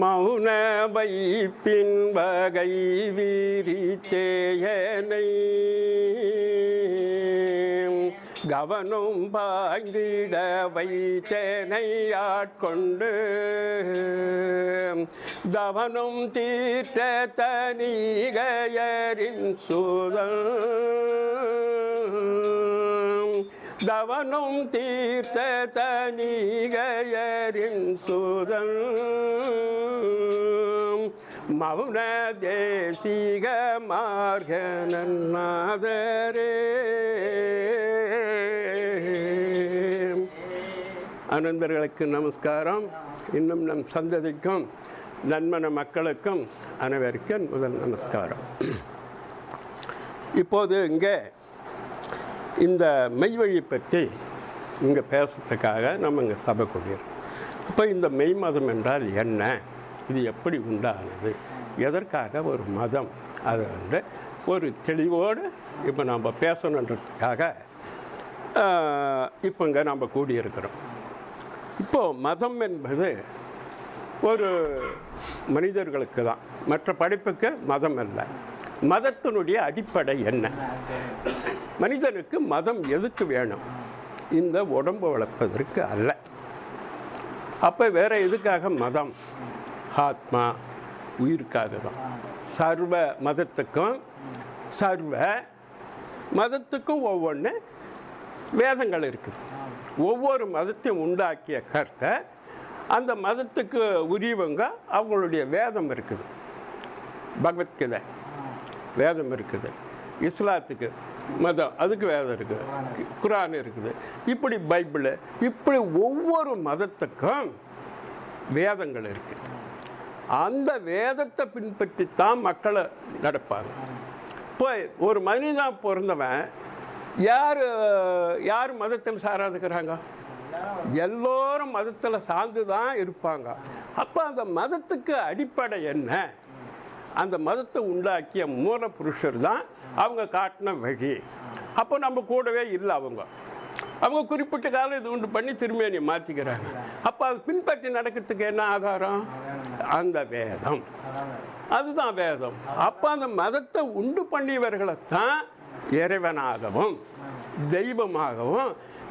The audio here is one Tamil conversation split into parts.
மௌன வைப்பின் வகை வீரித்தேயனை கவனம் பாய்ந்திட வைத்தேனை ஆட்கொண்டு. தவனும் தீர்த்த தனிகையரின் சூதல் தவனும் தீர்த்த தனிகையரின் சுதன் மௌன தேசிக மார்க அனந்தர்களுக்கு நமஸ்காரம். இன்னும் நம் சந்ததிக்கும் நன்மன மக்களுக்கும் அனைவருக்கும் முதல் நமஸ்காரம். இப்போது இங்கே இந்த மெய்வழி பற்றி இங்கே பேசுறதுக்காக நம்ம இங்கே சபை கூடியிருக்கோம் இப்போ இந்த மெய் மதம் என்றால் என்ன? இது எப்படி உண்டானது? எதற்காக ஒரு மதம்? அது வந்து ஒரு தெளிவோடு இப்போ நம்ம பேசணுன்றதுக்காக இப்போ இங்கே நம்ம கூடியிருக்கிறோம். இப்போது மதம் என்பது ஒரு மனிதர்களுக்கு தான். மற்ற படிப்புக்கு மதம் அல்ல. மதத்தினுடைய அடிப்படை என்ன? மனிதனுக்கு மதம் எதுக்கு வேணும்? இந்த உடம்பு வளர்ப்பதற்கு அல்ல. அப்போ வேறு எதுக்காக மதம்? ஆத்மா உயிருக்காக தான் சர்வ மதத்துக்கும் சர்வ மதத்துக்கும் ஒவ்வொன்று வேதங்கள் இருக்குது. ஒவ்வொரு மதத்தையும் உண்டாக்கிய கருத்தை அந்த மதத்துக்கு உரியவங்க அவங்களுடைய வேதம் இருக்குது. பகவத்கீதை வேதம் இருக்குது. இஸ்லாத்துக்கு மதம் அதுக்கு வேதம் இருக்குது குரான் இருக்குது. இப்படி பைபிள் இப்படி ஒவ்வொரு மதத்துக்கும் வேதங்கள் இருக்குது அந்த வேதத்தை பின்பற்றித்தான் மக்களை நடப்பாங்க. இப்போ ஒரு மனிதன் பிறந்தவன் யார் யார் மதத்தில் சாராதுக்கிறாங்க? எல்லோரும் மதத்தில் சார்ந்து தான் இருப்பாங்க. அப்போ அந்த மதத்துக்கு அடிப்படை என்ன? அந்த மதத்தை உண்டாக்கிய மூல புருஷர் தான் அவங்க காட்டின வழி அப்போ நம்ம கூடவே இல்லை அவங்க. அவங்க குறிப்பிட்ட காலம் இது உண்டு பண்ணி திருமேனியை மாற்றிக்கிறாங்க அப்போ அது பின்பற்றி நடக்கிறதுக்கு என்ன ஆதாரம் அந்த வேதம். அதுதான் வேதம். அப்போ அந்த மதத்தை உண்டு பண்ணியவர்களைத்தான் இறைவனாகவும் தெய்வமாகவும்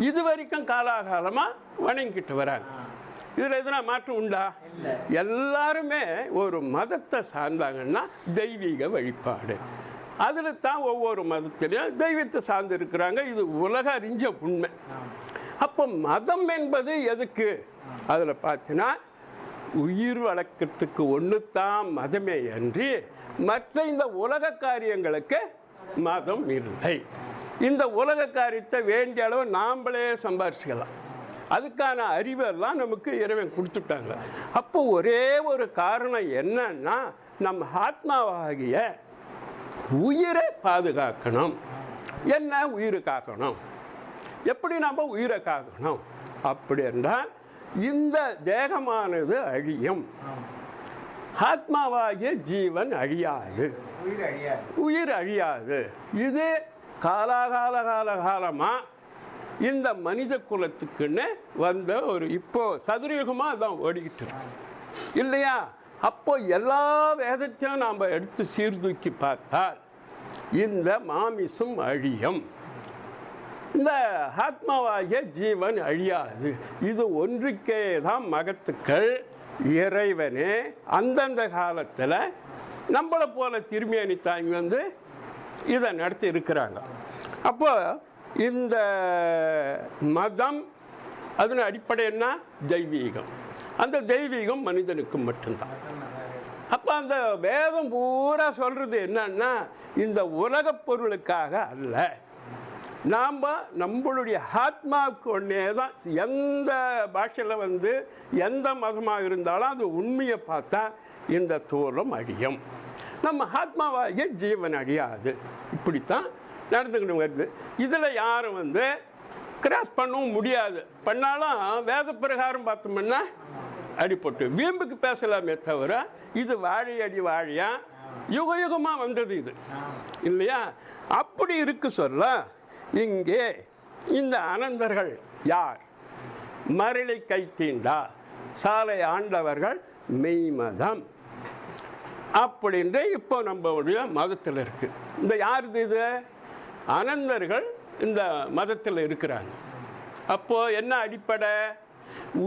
இது வரைக்கும் காலாகாலமாக வணங்கிட்டு வராங்க. இதில் எதுனா மாற்றம் உண்டா? எல்லாருமே ஒரு மதத்தை சார்ந்தாங்கன்னா தெய்வீக வழிபாடு. அதில் தான் ஒவ்வொரு மதத்திலையும் தெய்வத்தை சார்ந்து இருக்கிறாங்க இது உலக அறிஞ்ச உண்மை. அப்போ மதம் என்பது எதுக்கு? அதில் பார்த்தீங்கன்னா உயிர் வழக்கத்துக்கு ஒன்று தான் மதமே அன்றி மற்ற இந்த உலக காரியங்களுக்கு மதம் இல்லை. இந்த உலக காரியத்தை வேண்டிய அளவு நாம்ளே சம்பாரிச்சுக்கலாம். அதுக்கான அறிவெல்லாம் நமக்கு இறைவன் கொடுத்துட்டாங்க. அப்போ ஒரே ஒரு காரணம் என்னன்னா நம்ம ஆத்மாவாகிய உயிரை பாதுகாக்கணும். என்ன உயிரை காக்கணும்? எப்படி நம்ம உயிரை காக்கணும்? அப்படி என்றால் இந்த தேகமானது அழியும். ஆத்மாவாகிய ஜீவன் அழியாது. உயிர் அழியாது. உயிர் அழியாது. இது காலாகால கால காலமாக இந்த மனித குலத்துக்குன்னு வந்த ஒரு இப்போ சதுரயுகமாக தான் ஓடிக்கிட்டு இருக்கு. இல்லையா? அப்போ எல்லா வேதத்தையும் நாம் எடுத்து சீர்தூக்கி பார்த்தால் இந்த மாமிசம் அழியும். இந்த ஆத்மாவாகிய ஜீவன் அழியாது. இது ஒன்றுக்கே தான் மகத்துக்கள். இறைவனே அந்தந்த காலத்தில் நம்மளை போல திரும்பி அணித்தாங்க வந்து இதை நடத்தி இருக்கிறாங்க. அப்போ இந்த மதம் அதன் அடிப்படை என்ன? தெய்வீகம். அந்த தெய்வீகம் மனிதனுக்கு மட்டும்தான். அப்போ அந்த வேதம் பூரா சொல்கிறது என்னன்னா இந்த உலகப் பொருளுக்காக அல்ல. நாம் நம்மளுடைய ஆத்மாவுக்கு ஒன்றே தான் எந்த பாஷையில் வந்து எந்த மதமாக இருந்தாலும் அது உண்மையை பார்த்தா இந்த தோலம் அழியும். நம்ம ஆத்மாவாகிய ஜீவன் அழியாது. இப்படித்தான் நடந்துக்கிட்டு வருது. இதில் யாரும் வந்து கிராஸ் பண்ணவும் முடியாது. பண்ணாலும் வேத பிரகாரம் பார்த்தோம்னா அடிபட்டு. வீம்புக்கு பேசலாமே தவிர இது வாழை அடி யுக யுகமாக வந்தது இது. இல்லையா? அப்படி இருக்கு சொல்ல இங்கே இந்த அனந்தர்கள் யார்? மரளை கை தீண்டா சாலை ஆண்டவர்கள் மெய்மதம். அப்படின்ட்டு இப்போ நம்மளுடைய மதத்தில் இருக்குது இந்த யாருது இது? அனந்தர்கள் இந்த மதத்தில் இருக்கிறாங்க. அப்போது என்ன அடிப்படை?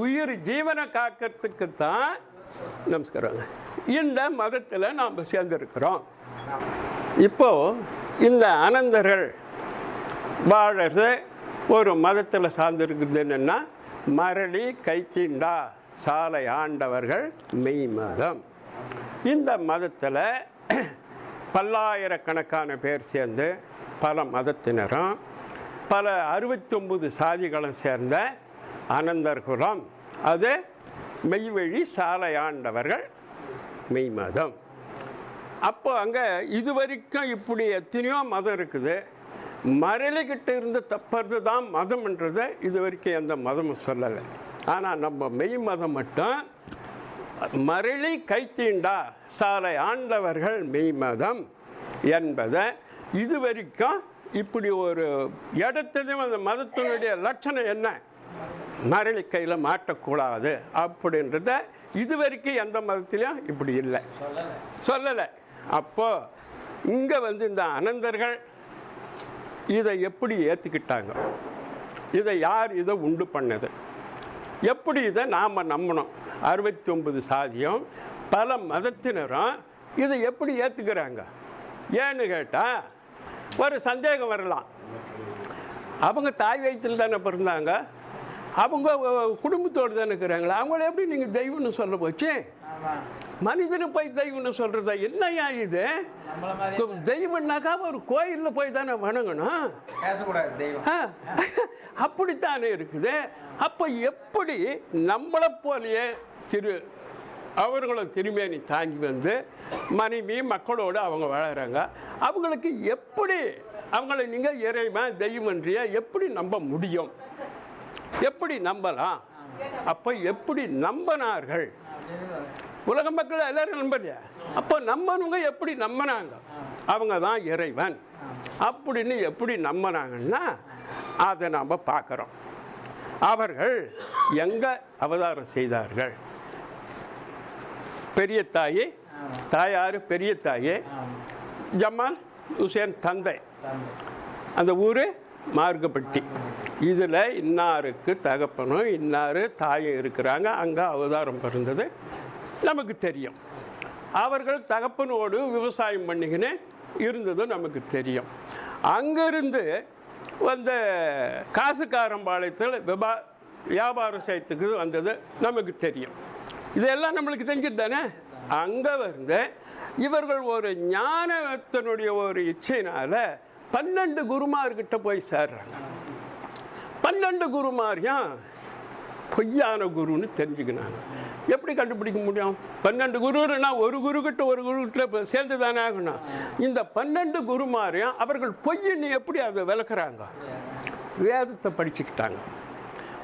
உயிர் ஜீவனை காக்கிறதுக்கு தான் நமஸ்காரங்க இந்த மதத்தில் நாம் சேர்ந்துருக்கிறோம். இப்போ இந்த அனந்தர்கள் வாழறது ஒரு மதத்தில் சார்ந்திருக்குது என்னென்னா மரளி கைத்தீண்டா சாலை ஆண்டவர்கள் மெய் மதம். இந்த மதத்தில் பல்லாயிரக்கணக்கான பேர் சேர்ந்து பல மதத்தினரும் பல அறுபத்தொம்பது சாதிகளும் சேர்ந்த அனந்தர் குலம். அது மெய்வழி சாலை ஆண்டவர்கள் மெய் மதம். அப்போ அங்கே இது வரைக்கும் இப்படி எத்தனையோ மதம் இருக்குது. மரளிக்கிட்ட இருந்து தப்புறது தான் மதம்ன்றதை இது வரைக்கும் எந்த மதமும் சொல்லலை. ஆனால் நம்ம மெய் மதம் மட்டும் மரளி கைத்தீண்டா சாலை ஆண்டவர்கள் மெய் மதம் என்பதை இது வரைக்கும் இப்படி ஒரு இடத்தையும் அந்த மதத்தினுடைய லட்சணம் என்ன? மரளி கையில் மாட்டக்கூடாது அப்படின்றத இது வரைக்கும் எந்த மதத்திலையும் இப்படி இல்லை. சொல்லலை. அப்போ இங்கே வந்து இந்த அனந்தர்கள் இதை எப்படி ஏற்றுக்கிட்டாங்க இதை யார் இதை உண்டு பண்ணது? எப்படி இதை நாம் நம்பணும்? அறுபத்தி ஒன்பது சாதியும் பல மதத்தினரும் இதை எப்படி ஏற்றுக்கிறாங்க ஏன்னு கேட்டால் ஒரு சந்தேகம் வரலாம். அவங்க தாய் வயிற்றில் தானே பிறந்தாங்க? அவங்க குடும்பத்தோடு தானே இருக்கிறாங்களா? அவங்கள எப்படி நீங்கள் தெய்வம்னு சொல்ல போச்சு? மனிதனு போய் தெய்வம்னு சொல்கிறதா என்னையா இது? தெய்வம்னாக்கா ஒரு கோயிலில் போய் தானே வணங்கணும்? அப்படித்தானே இருக்குது? அப்போ எப்படி நம்மளை போலயே திரு அவர்களும் திருமேனி தாங்கி வந்து மனைவி மக்களோடு அவங்க வாழறாங்க. அவங்களுக்கு எப்படி அவங்கள நீங்கள் இறைவன் தெய்வன்றிய எப்படி நம்ப முடியும்? எப்படி நம்பலாம்? அப்போ எப்படி நம்பினார்கள்? உலக மக்கள் எல்லாரும் நம்பலையா? அப்போ நம்பணுங்க எப்படி நம்பினாங்க? அவங்க தான் இறைவன். அப்படின்னு எப்படி நம்பினாங்கன்னா அதை நாம் பார்க்குறோம். அவர்கள் எங்கே அவதாரம் செய்தார்கள்? பெரிய தாயே தாயார் பெரிய தாயே ஜமால் ஹுசேன் தந்தை. அந்த ஊர் மார்க்கப்பட்டி. இதில் இன்னாருக்கு தகப்பனும் இன்னார் தாயும் இருக்கிறாங்க. அங்கே அவதாரம் பிறந்தது. நமக்கு தெரியும். அவர்கள் தகப்பனோடு விவசாயம் பண்ணிக்கின்னு இருந்ததும் நமக்கு தெரியும். அங்கேருந்து வந்த காசுக்காரம்பாளையத்தில் விபா வியாபாரம் செய்யறதுக்கு வந்தது நமக்கு தெரியும். இதெல்லாம் நம்மளுக்கு தெரிஞ்சுட்டு தானே அங்கே வந்து இவர்கள் ஒரு ஞானத்தினுடைய ஒரு இச்சையினால் பன்னெண்டு குருமார்கிட்ட போய் சேர்றாங்க. பன்னெண்டு குருமாரியும் பொய்யான குருன்னு தெரிஞ்சுக்கினாங்க. எப்படி கண்டுபிடிக்க முடியும்? பன்னெண்டு குருன்னா ஒரு குருக்கிட்ட ஒரு குருக்கிட்ட கிட்ட சேர்ந்து தானே ஆகணும். இந்த பன்னெண்டு குருமாரையும் அவர்கள் பொய்ன்னு எப்படி அதை விளக்குறாங்க? வேதத்தை படிச்சுக்கிட்டாங்க.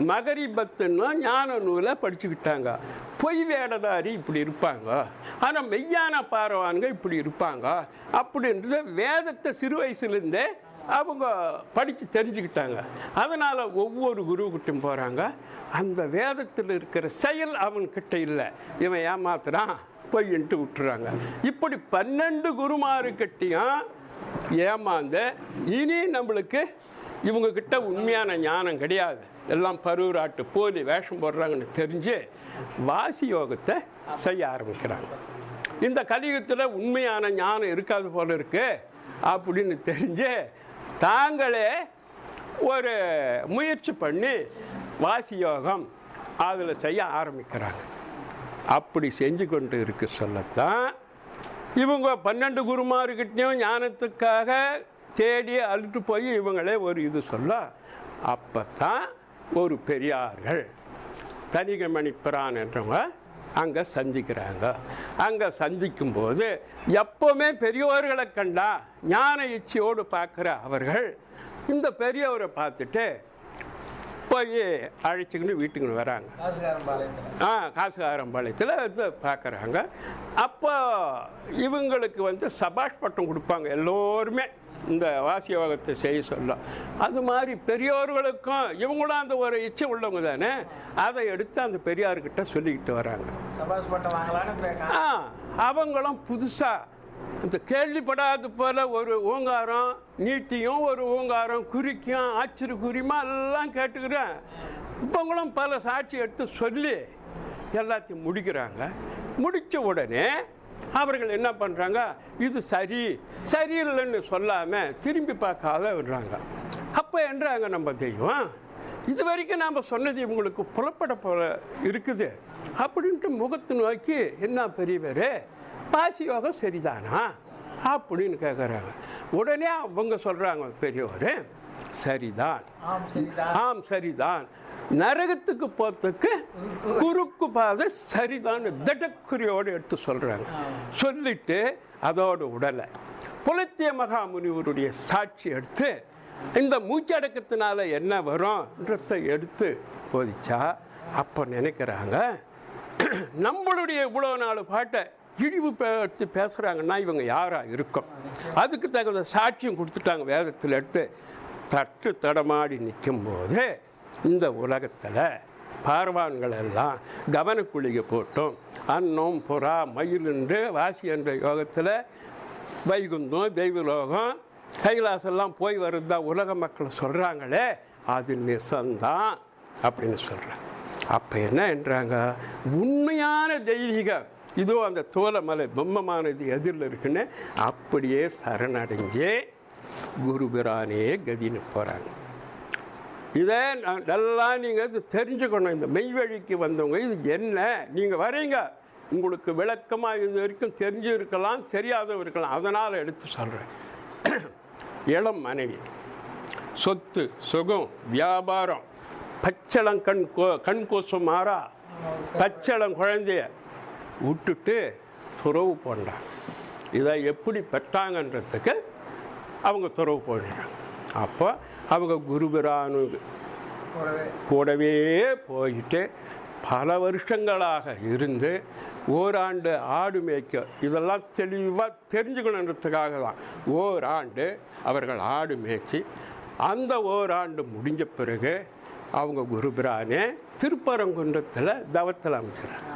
மகரிபத்துன்னு ஞான நூலை படிச்சுக்கிட்டாங்க. பொய் வேடதாரி இப்படி இருப்பாங்க. ஆனால் மெய்யான பாரவான்கள் இப்படி இருப்பாங்க. அப்படின்றத வேதத்தை சிறு வயசுலேருந்தே அவங்க படித்து தெரிஞ்சுக்கிட்டாங்க. அதனால் ஒவ்வொரு குருவுக்கிட்டும் போகிறாங்க அந்த வேதத்தில் இருக்கிற செயல் அவன்கிட்ட இல்லை. இவன் ஏமாத்துறான் பொய்ன்ட்டு விட்டுறாங்க இப்படி பன்னெண்டு குருமாருக்கிட்டையும் ஏமாந்து இனி நம்மளுக்கு இவங்கக்கிட்ட உண்மையான ஞானம் கிடையாது. எல்லாம் பருவராட்டு போலி வேஷம் போடுறாங்கன்னு தெரிஞ்சு வாசி யோகத்தை செய்ய ஆரம்பிக்கிறாங்க. இந்த கலியுகத்தில் உண்மையான ஞானம் இருக்காது போல இருக்கு அப்படின்னு தெரிஞ்சு தாங்களே ஒரு முயற்சி பண்ணி வாசி யோகம் அதில் செய்ய ஆரம்பிக்கிறாங்க. அப்படி செஞ்சு கொண்டு இருக்கு சொல்லத்தான். இவங்க பன்னெண்டு குருமார்கிட்டையும் ஞானத்துக்காக தேடி அழுட்டு போய் இவங்களே ஒரு இது சொல்ல அப்போ தான் ஒரு பெரியார்கள் தனிகமணி பிரான் என்றவங்க அங்கே சந்திக்கிறாங்க. அங்கே சந்திக்கும்போது எப்போவுமே பெரியவர்களை கண்டா ஞான இச்சையோடு பார்க்குற அவர்கள் இந்த பெரியவரை பார்த்துட்டு போய் அழைச்சிக்கின்னு வீட்டுக்கு வராங்க. ஆ காசுகாரம்பாளையத்தில் இது பார்க்குறாங்க. அப்போ இவங்களுக்கு வந்து சபாஷ் பட்டம் கொடுப்பாங்க எல்லோருமே. இந்த வாசியோகத்தை செய்ய சொல்ல அது மாதிரி பெரியோர்களுக்கும் இவங்களும் அந்த ஒரு இச்சை உள்ளவங்க தானே? அதை எடுத்து அந்த பெரியார்கிட்ட சொல்லிக்கிட்டு வராங்க. ஆ அவங்களும் புதுசாக இந்த கேள்விப்படாத போல ஒரு ஓங்காரம் நீட்டியும் ஒரு ஓங்காரம் குறிக்கும் ஆச்சரிய குறிமா எல்லாம் கேட்டுக்கிறேன். இவங்களும் பல சாட்சி எடுத்து சொல்லி எல்லாத்தையும் முடிக்கிறாங்க. முடித்த உடனே அவர்கள் என்ன பண்ணுறாங்க இது சரி சரியில்லைன்னு சொல்லாமல் திரும்பி பார்க்காத விடுறாங்க. அப்போ என்றாங்க நம்ம தெய்வம் இது வரைக்கும் நாம் சொன்னது இவங்களுக்கு புலப்பட போல இருக்குது அப்படின்ட்டு முகத்து நோக்கி என்ன பெரியவர் பாசி யோகம் சரிதானா? அப்படின்னு கேட்குறாங்க உடனே அவங்க சொல்கிறாங்க பெரியவர் சரிதான். ஆம் சரிதான். நரகத்துக்கு போறதுக்கு குறுக்கு பாதை சரிதான் திடக்குறியோடு எடுத்து சொல்கிறாங்க சொல்லிட்டு அதோடு உடலை. புலத்திய மகாமுனிவருடைய சாட்சி எடுத்து இந்த மூச்சடக்கத்தினால என்ன வரும்ன்றதை எடுத்து போதிச்சா அப்போ நினைக்கிறாங்க நம்மளுடைய இவ்வளோ நாலு பாட்டை இழிவு படுத்தி பேசுகிறாங்கன்னா இவங்க யாராக இருக்கும்? அதுக்கு தகுந்த சாட்சியம் கொடுத்துட்டாங்க வேதத்தில் எடுத்து. தட்டு தடமாடி நிற்கும்போது இந்த உலகத்தில் பார்வான்கள் எல்லாம் கவனக்குழிகை போட்டோம். அன்னம் புறா மயில் என்று வாசி என்ற யோகத்தில் வைகுந்தம் தெய்வலோகம் கைலாசெல்லாம் போய் வருதா உலக மக்கள் சொல்கிறாங்களே அது நிசந்தான் அப்படின்னு சொல்கிறாங்க அப்போ என்ன என்றாங்க உண்மையான தெய்வீகம். இதோ அந்த தோலமலை பொம்மமானது எதிரில் இருக்குன்னு அப்படியே சரணடைஞ்சு குருபிரானே கதின்னு போகிறாங்க இதை நல்லா நீங்கள் இது தெரிஞ்சுக்கணும். இந்த மெய்வழிக்கு வந்தவங்க இது என்ன? நீங்கள் வரீங்க. உங்களுக்கு விளக்கமாக இது வரைக்கும் தெரிஞ்சு இருக்கலாம் தெரியாதவ இருக்கலாம். அதனால் எடுத்து சொல்கிறேன் இளம் மனைவி சொத்து சுகம் வியாபாரம் பச்சளம் கண் கோ கண் கோசம் மாறா பச்சளம் குழந்தைய விட்டுட்டு துறவு போண்டான் இதை எப்படி பெற்றாங்கன்றதுக்கு அவங்க துறவு போடுறாங்க அப்போ அவங்க குருபிரானு கூடவே. போயிட்டு பல வருஷங்களாக இருந்து ஓராண்டு ஆடு மேய்க்க இதெல்லாம் தெளிவாக தெரிஞ்சுக்கணுன்றதுக்காக தான் ஓராண்டு அவர்கள் ஆடு மேய்ச்சி அந்த ஓராண்டு முடிஞ்ச பிறகு அவங்க குருபிரானே திருப்பரங்குன்றத்தில் தவத்தில் அமைக்கிறாங்க.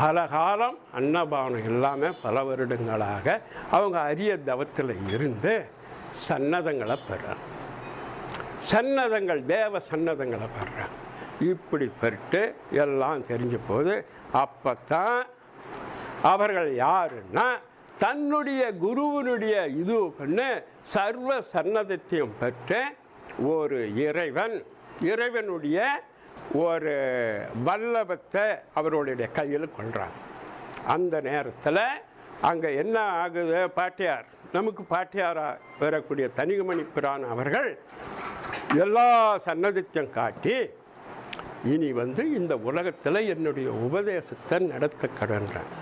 பல காலம் அன்னபானம் இல்லாமல் பல வருடங்களாக அவங்க அரிய தவத்தில் இருந்து சன்னதங்களை பெறாங்க. சன்னதங்கள் தேவ சன்னதங்களை பெறாங்க. இப்படி பெற்று எல்லாம் தெரிஞ்ச போது அப்போத்தான் அவர்கள் யாருன்னா தன்னுடைய குருவினுடைய இது பண்ணு சர்வ சன்னதத்தையும் பெற்று ஒரு இறைவன் இறைவனுடைய ஒரு வல்லபத்தை அவருடைய கையில் கொள்றாங்க அந்த நேரத்தில் அங்கே என்ன ஆகுது? பாட்டியார் நமக்கு பாட்டியாராக வரக்கூடிய தனிகமணி பிரான் அவர்கள் எல்லா சன்னதித்தையும் காட்டி இனி வந்து இந்த உலகத்தில் என்னுடைய உபதேசத்தை நடத்த கடன்றாங்க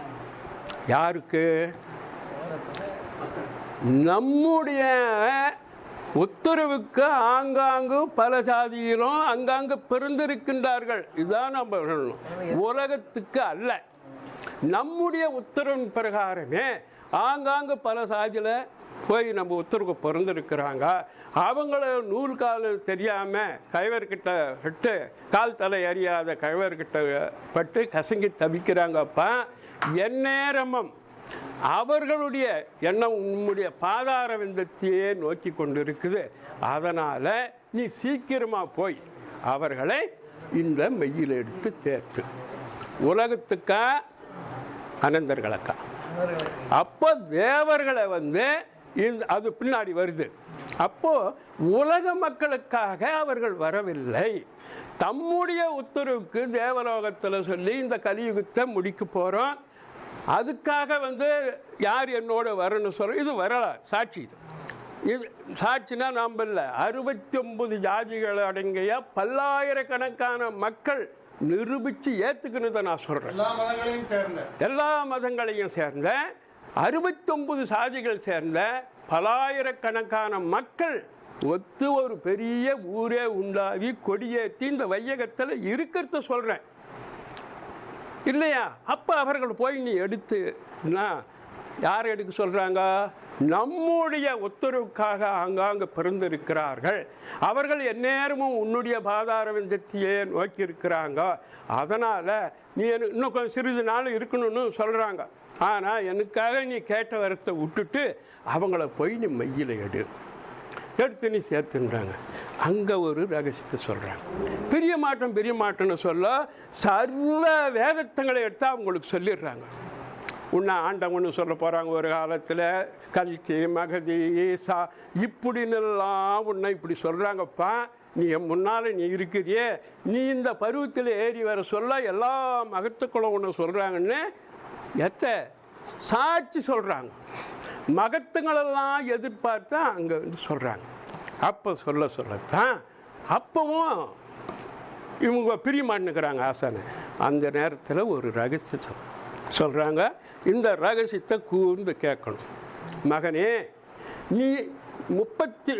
யாருக்கு? நம்முடைய உத்தரவுக்கு ஆங்காங்கு பல சாதியிலும் அங்காங்கு பிறந்திருக்கின்றார்கள். இதுதான் நம்ம சொல்லணும். உலகத்துக்கு அல்ல. நம்முடைய உத்தரவின் பிரகாரமே ஆங்காங்கு பல சாதியில் போய் நம்ம உத்தரவுக்கு பிறந்திருக்கிறாங்க. அவங்கள நூல் கால் தெரியாமல் கைவர்கிட்ட விட்டு கால் தலை அறியாத கைவர்கிட்ட பட்டு கசங்கி தவிக்கிறாங்கப்பா. எந்நேரமும் அவர்களுடைய எண்ணம் உன்னுடைய பாதார விந்தத்தையே நோக்கி கொண்டு இருக்குது அதனால் நீ சீக்கிரமாக போய் அவர்களை இந்த மெய்யில் எடுத்து தேர்த்து. உலகத்துக்கா? அனந்தர்களுக்கா. அப்போ தேவர்களை வந்து இந்த அது பின்னாடி வருது. அப்போது உலக மக்களுக்காக அவர்கள் வரவில்லை. தம்முடைய உத்தரவுக்கு தேவலோகத்தில் சொல்லி இந்த கலியுகத்தை முடிக்க போகிறோம் அதுக்காக வந்து யார் என்னோட வரணும்னு சொல்ல இது வரல சாட்சி இது. இது சாட்சினா நாம் இல்லை. அறுபத்தி ஒன்பது ஜாதிகள் அடங்கிய பல்லாயிரக்கணக்கான மக்கள் நிரூபித்து ஏற்றுக்கணுதை நான் சொல்கிறேன் எல்லா மதங்களையும் சேர்ந்த. எல்லா மதங்களையும் சேர்ந்த அறுபத்தொம்பது சாதிகள் சேர்ந்த பலாயிரக்கணக்கான மக்கள் ஒத்து ஒரு பெரிய ஊரே உண்டாகி கொடியேற்றி இந்த வையகத்தில் இருக்கிறத சொல்கிறேன் இல்லையா? அப்போ அவர்கள் போய் நீ எடுத்துனா யார் எடுக்க சொல்கிறாங்க நம்முடைய உத்தரவுக்காக ஆங்காங்கு பிறந்திருக்கிறார்கள். அவர்கள் எந்நேரமும் உன்னுடைய பாதார விந்தத்தையே நோக்கி இருக்கிறாங்க. அதனால் நீ எனக்கு இன்னும் கொஞ்சம் சிறிது நாள் இருக்கணும்னு சொல்கிறாங்க ஆனால் எனக்காக நீ கேட்ட வரத்தை விட்டுட்டு அவங்கள போய் நீ மையில் எடு. எடுத்து நீ சேர்த்துன்றாங்க. அங்கே ஒரு ரகசியத்தை சொல்கிறாங்க பெரிய மாற்றம் பெரிய மாற்றம்னு சொல்ல சர்வ வேதத்தங்களை எடுத்து அவங்களுக்கு சொல்லிடுறாங்க. உன்னை ஆண்டவன்னு சொல்ல போகிறாங்க ஒரு காலத்தில் கல்கி மகதி ஈசா இப்படின்னுலாம் உன்னை இப்படி சொல்கிறாங்கப்பா நீ என் முன்னால் நீ இருக்கிறியே. நீ இந்த பருவத்தில் ஏறி வர சொல்ல எல்லா மகத்துக்களும் ஒன்று சொல்கிறாங்கன்னு எத்த சாட்சி சொல்கிறாங்க மகத்துங்களெல்லாம் எதிர்பார்த்து அங்கே வந்து சொல்கிறாங்க அப்போ சொல்ல சொல்லத்தான் அப்பவும் இவங்க பிரியமாட்டுக்கிறாங்க ஆசானை. அந்த நேரத்தில் ஒரு ரகசியம் சொல் சொல்கிறாங்க இந்த ரகசியத்தை கூர்ந்து கேட்கணும். மகனே நீ முப்பத்தி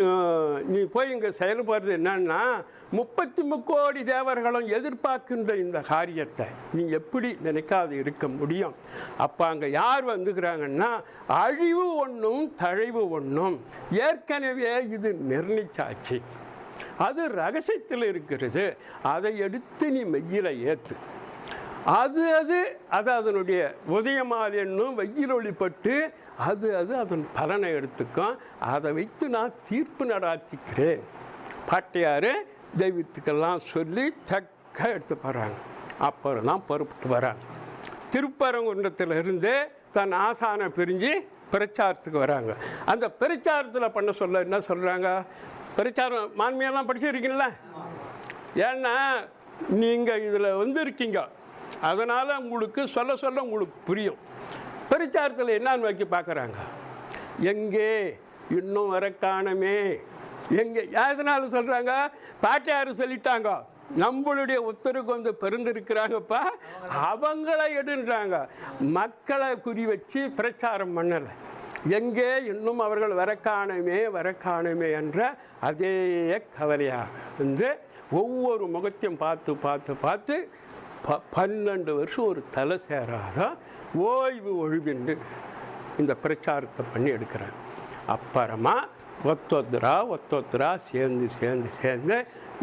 நீ போய் இங்கே செயல்படுறது என்னன்னா முப்பத்தி முக்கோடி தேவர்களும் எதிர்பார்க்கின்ற இந்த காரியத்தை நீ எப்படி நினைக்காது இருக்க முடியும். அப்போ அங்கே யார் வந்துக்கிறாங்கன்னா அழிவு ஒன்றும் தழைவு ஒன்றும் ஏற்கனவே இது நிர்ணயிச்சாச்சு. அது ரகசியத்தில் இருக்கிறது. அதை எடுத்து நீ மெய்யில் ஏற்று அது அது அது அதனுடைய உதயமால் என்னும் வெயில் ஒளிப்பட்டு அது அது அதன் பலனை எடுத்துக்கும். அதை வைத்து நான் தீர்ப்பு நடாத்திக்கிறேன். பாட்டியார் தெய்வத்துக்கெல்லாம் சொல்லி தக்க எடுத்து போகிறாங்க அப்புறம் தான் பொறுப்பிட்டு வராங்க. திருப்பரங்குன்றத்திலிருந்து தன் ஆசானை பிரிஞ்சு பிரச்சாரத்துக்கு வராங்க. அந்த பிரச்சாரத்தில் பண்ண சொல்ல என்ன சொல்கிறாங்க பிரச்சாரம் மான்மையெல்லாம் படிச்சிருக்கீங்களா ஏன்னா நீங்கள் இதில் வந்து இருக்கீங்க அதனால் உங்களுக்கு சொல்ல சொல்ல உங்களுக்கு புரியும். பிரச்சாரத்தில் என்னன்னு வைக்க பார்க்குறாங்க எங்கே? இன்னும் வர காணமே. எங்கே? எதனால சொல்கிறாங்க பாட்டியார் சொல்லிட்டாங்க. நம்மளுடைய ஒத்தருக்கு வந்து பிறந்திருக்கிறாங்கப்பா. அவங்கள எடுன்றாங்க. மக்களை குறி வச்சு பிரச்சாரம் பண்ணலை. எங்கே? இன்னும் அவர்கள் வர வரக்காணுமே வர என்ற அதே கவலையாக வந்து ஒவ்வொரு முகத்தையும் பார்த்து பார்த்து பார்த்து ப பன்னெண்டு வருஷம் ஒரு தலை சேராத ஓய்வு ஒழிவின்று இந்த பிரச்சாரத்தை பண்ணி எடுக்கிறேன் அப்புறமா ஒத்தொத்தரா ஒத்தொத்தரா சேர்ந்து சேர்ந்து சேர்ந்து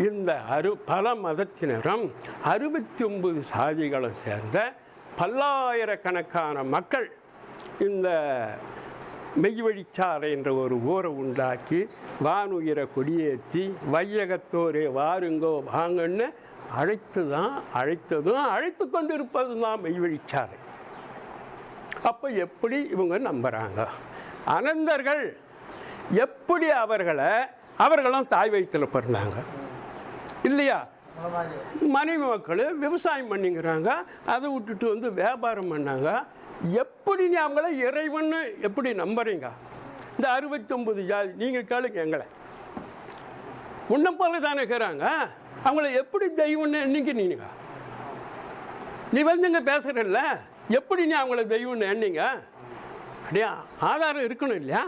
இந்த அரு பல மதத்தினரும் அறுபத்தி ஒன்பது சாதிகளும் சேர்ந்த பல்லாயிரக்கணக்கான மக்கள் இந்த மெய்வழிச்சாலை என்ற ஒரு ஊரை உண்டாக்கி வானுயிரை கொடியேற்றி வையகத்தோரே வாருங்கோ வாங்கன்னு அழைத்து தான் அழைத்ததும் அழைத்து கொண்டு இருப்பது தான் மெய்வழிச்சாலை அப்போ எப்படி இவங்க நம்புகிறாங்க அனந்தர்கள் எப்படி அவர்களை அவர்களும் தாய் வயிற்றில் பிறந்தாங்க? இல்லையா? மனைவி மக்கள் விவசாயம் பண்ணிங்கிறாங்க அதை விட்டுட்டு வந்து வியாபாரம் பண்ணாங்க. எப்படி நீ அவங்கள இறைவன்னு எப்படி நம்புறீங்க? இந்த அறுபத்தொம்பது ஜாதி நீங்கள் கேளுங்க எங்களை. உன்னை போல தானே இருக்கிறாங்க? அவங்கள எப்படி தெய்வம்னு நீங்க நீ வந்து இங்கே பேசுகிறல்ல எப்படி நீ அவங்கள தெய்வம்னு எண்ணீங்க? அப்படியா ஆதாரம் இருக்கணும் இல்லையா?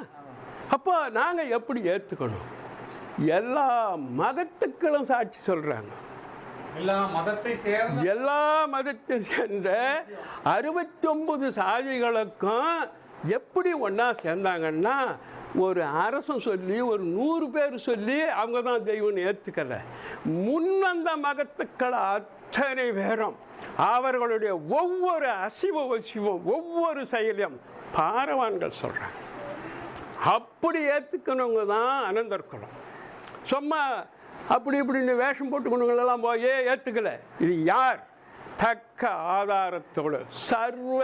அப்போ நாங்கள் எப்படி ஏற்றுக்கணும் எல்லா மதத்துக்களும் சாட்சி சொல்கிறாங்க எல்லா மதத்தை சேர்ந்த எல்லா மதத்தை சேர்ந்த அறுபத்தொம்பது சாதிகளுக்கும் எப்படி ஒன்றா சேர்ந்தாங்கன்னா ஒரு அரசன் சொல்லி ஒரு நூறு பேர் சொல்லி அவங்க தான் தெய்வம்னு ஏற்றுக்கல முன்வந்த மகத்துக்களை அத்தனை பேரும் அவர்களுடைய ஒவ்வொரு அசிவ வசிவம் ஒவ்வொரு செயலையும் பாரவான்கள் சொல்கிறாங்க அப்படி ஏற்றுக்கணுங்க தான் அனந்தர் குலம். சும்மா அப்படி இப்படின்னு வேஷம் போட்டுக்கணுங்களெல்லாம் போய் ஏற்றுக்கல இது யார்? தக்க ஆதாரத்தோடு சர்வ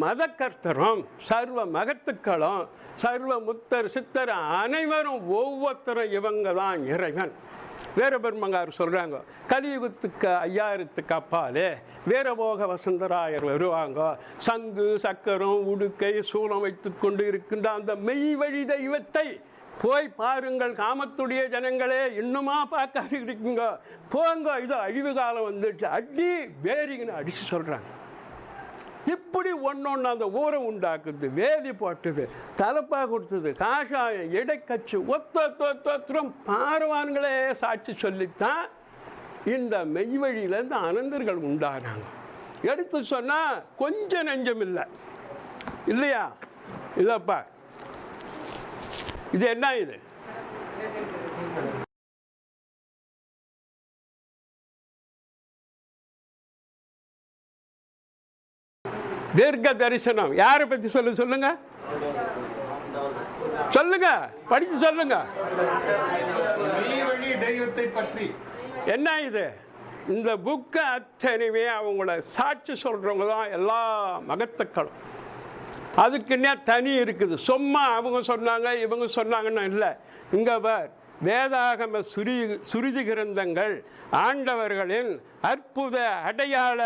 மதக்கர்த்தரும் சர்வ மகத்துக்களும் சர்வ முத்தர் சித்தர் அனைவரும் ஒவ்வொருத்தரும் இவங்க தான் இறைவன். வீரபெருமங்கார் சொல்கிறாங்க கலியுகத்துக்கு ஐயாயிரத்துக்கு அப்பாலே வீரபோக வசந்தராயர் வருவாங்க. சங்கு சக்கரம் உடுக்கை சூளம் வைத்து கொண்டு இருக்கின்ற அந்த மெய் வழி தெய்வத்தை போய் பாருங்கள் காமத்துடைய ஜனங்களே இன்னுமா பார்க்காது இருக்குங்க போங்க இது அழிவு காலம் வந்துட்டு அடி வேரிங்கன்னு அடிச்சு சொல்கிறாங்க இப்படி ஒன்று அந்த ஊரை உண்டாக்குது வேலி போட்டது தலப்பா கொடுத்தது காஷாயம் இடைக்கச்சு ஒத்த ஒத்தரம் பாரவான்களே சாட்சி சொல்லித்தான் இந்த மெய்வழியிலேருந்து அனந்தர்கள் உண்டாகிறாங்க எடுத்து சொன்னால் கொஞ்சம் நெஞ்சம் இல்லை இல்லையா இல்லைப்பா இது என்ன இது தீர்க்க தரிசனம். யாரை பற்றி சொல்ல சொல்லுங்க. சொல்லுங்க. படிச்சு சொல்லுங்க. தெய்வத்தை பற்றி. என்ன இது? இந்த புக்கு அத்தனையுமே அவங்கள சாட்சி சொல்கிறவங்க தான் எல்லா மகத்துக்களும். அதுக்குன்னே தனி இருக்குது? சும்மா அவங்க சொன்னாங்க இவங்க சொன்னாங்கன்னு இல்லை. இங்கே பார் வேதாகம சுரி சுருதி கிரந்தங்கள் ஆண்டவர்களின் அற்புத அடையாள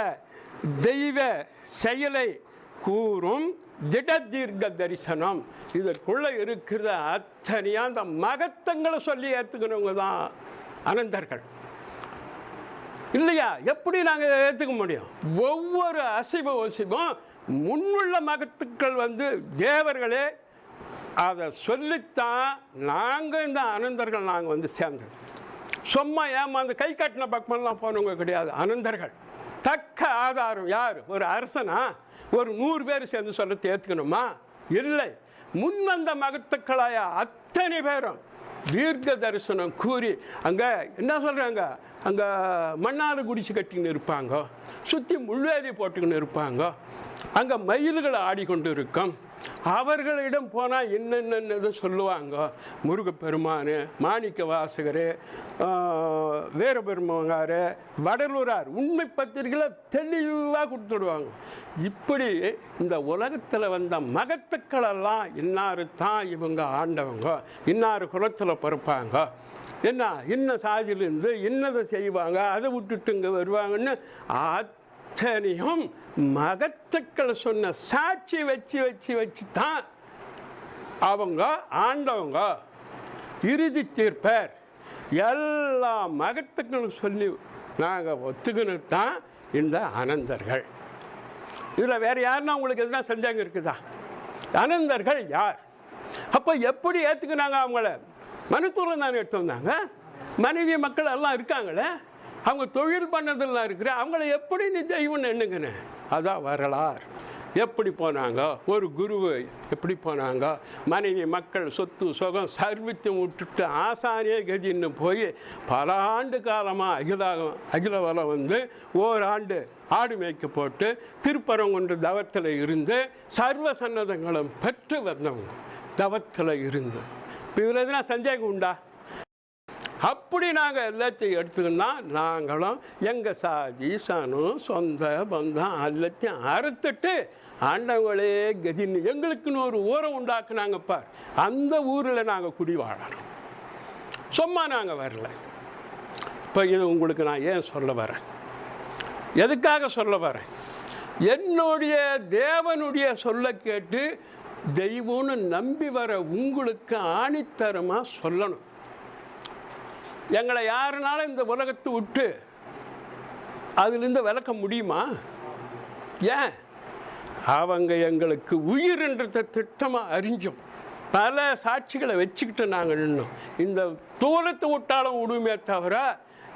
தெய்வ செயலை கூறும் திட தீர்க்க தரிசனம். இதற்குள்ளே இருக்கிற அத்தனையாக அந்த மகத்தங்களை சொல்லி ஏற்றுக்கிறவங்க தான் அனந்தர்கள். இல்லையா? எப்படி நாங்கள் ஏற்றுக்க முடியும்? ஒவ்வொரு அசைவ ஒசைவும் முன்னுள்ள மகத்துக்கள் வந்து தேவர்களே அதை சொல்லித்தான் நாங்கள் இந்த அனந்தர்கள் நாங்கள் வந்து சேர்ந்தது. சும்மா ஏமாந்து கை கட்டின பக்கமெல்லாம் போனவங்க கிடையாது. அனந்தர்கள். தக்க ஆதாரம் யார்? ஒரு அரசனா? ஒரு நூறு பேர் சேர்ந்து சொல்ல ஏற்றுக்கணுமா இல்லை. முன் வந்த மகத்துக்களாய அத்தனை பேரும் தீர்க்க தரிசனம் கூறி அங்கே என்ன சொல்கிறாங்க அங்கே மண்ணாறு குடிச்சு கட்டிக்கின்னு இருப்பாங்க. சுற்றி முள்வேலி போட்டுக்கின்னு இருப்பாங்க. அங்கே மயில்கள் ஆடிக்கொண்டு இருக்கும் அவர்களிடம் போனால் என்னென்னது சொல்லுவாங்க. முருகப்பெருமான் மாணிக்க வாசகர் வீரபெருமங்கார் வடலூரார். உண்மை பத்திரிகையில் தெளிவாக கொடுத்துடுவாங்க. இப்படி இந்த உலகத்தில் வந்த மகத்துக்களெல்லாம் இன்னாரு தான் இவங்க ஆண்டவங்க. இன்னாரு குலத்தில் பிறப்பாங்க. என்ன இன்ன சாதியிலேருந்து இன்னதை செய்வாங்க அதை விட்டுட்டு இங்கே வருவாங்கன்னு அத்தனையும் மகத்துக்கள் சொன்ன சாட்சி வச்சு வச்சு வச்சு தான் அவங்க ஆண்டவங்க. இறுதி தீர்ப்பர். எல்லா மகத்துக்களும் சொல்லி நாங்கள் ஒத்துக்கினு தான் இந்த அனந்தர்கள். இதில் வேறு யாருன்னா உங்களுக்கு எதுனா சந்தேகம் இருக்குதா? அனந்தர்கள் யார்? அப்போ எப்படி ஏற்றுக்கினாங்க அவங்கள? மனுத்தூரில் தானே எடுத்து வந்தாங்க. மனைவி மக்கள் எல்லாம் இருக்காங்களே? அவங்க தொழில் பண்ணதெல்லாம் இருக்கிற அவங்கள எப்படி நீ தெய்வம்னு எண்ணுங்கண்ணே அதான் வரலாறு. எப்படி போனாங்க? ஒரு குரு எப்படி போனாங்க? மனைவி மக்கள் சொத்து சுகம் சர்வித்து விட்டுட்டு ஆசானியே கதின்னு போய் பல ஆண்டு காலமாக அகிலாகம் அகிலவலம் வந்து ஓராண்டு ஆடு மேய்க்க போட்டு திருப்பரங்குன்று தவத்தில் இருந்து சர்வ சன்னதங்களும் பெற்று வந்தவங்க. தவத்தில் இருந்து. இதில் எதுனா சந்தேகம் உண்டா? அப்படி நாங்கள் எல்லாத்தையும் எடுத்துக்கினா நாங்களும் எங்கள் சாதி சனம் சொந்த பந்தம் எல்லாத்தையும் அறுத்துட்டு ஆண்டவங்களே கதின்னு எங்களுக்குன்னு ஒரு ஊரை உண்டாக்குனாங்க பார். அந்த ஊரில் நாங்கள் குடி வாழணும் சும்மா நாங்கள் வரல. இப்போ இது உங்களுக்கு நான் ஏன் சொல்ல வரேன்? எதுக்காக சொல்ல வரேன்? என்னுடைய தேவனுடைய சொல்ல கேட்டு தெய்வம்னு நம்பி வர உங்களுக்கு ஆணித்தரமாக சொல்லணும். எங்களை யாருனாலும் இந்த உலகத்தை விட்டு அதுலேருந்து விளக்க முடியுமா? ஏன்? அவங்க எங்களுக்கு உயிர்ன்றத திட்டமாக அறிஞ்சோம். பல சாட்சிகளை வச்சுக்கிட்டு நாங்கள் நின்னோம். இந்த தூரத்தை விட்டாலும் விடுமே தவிர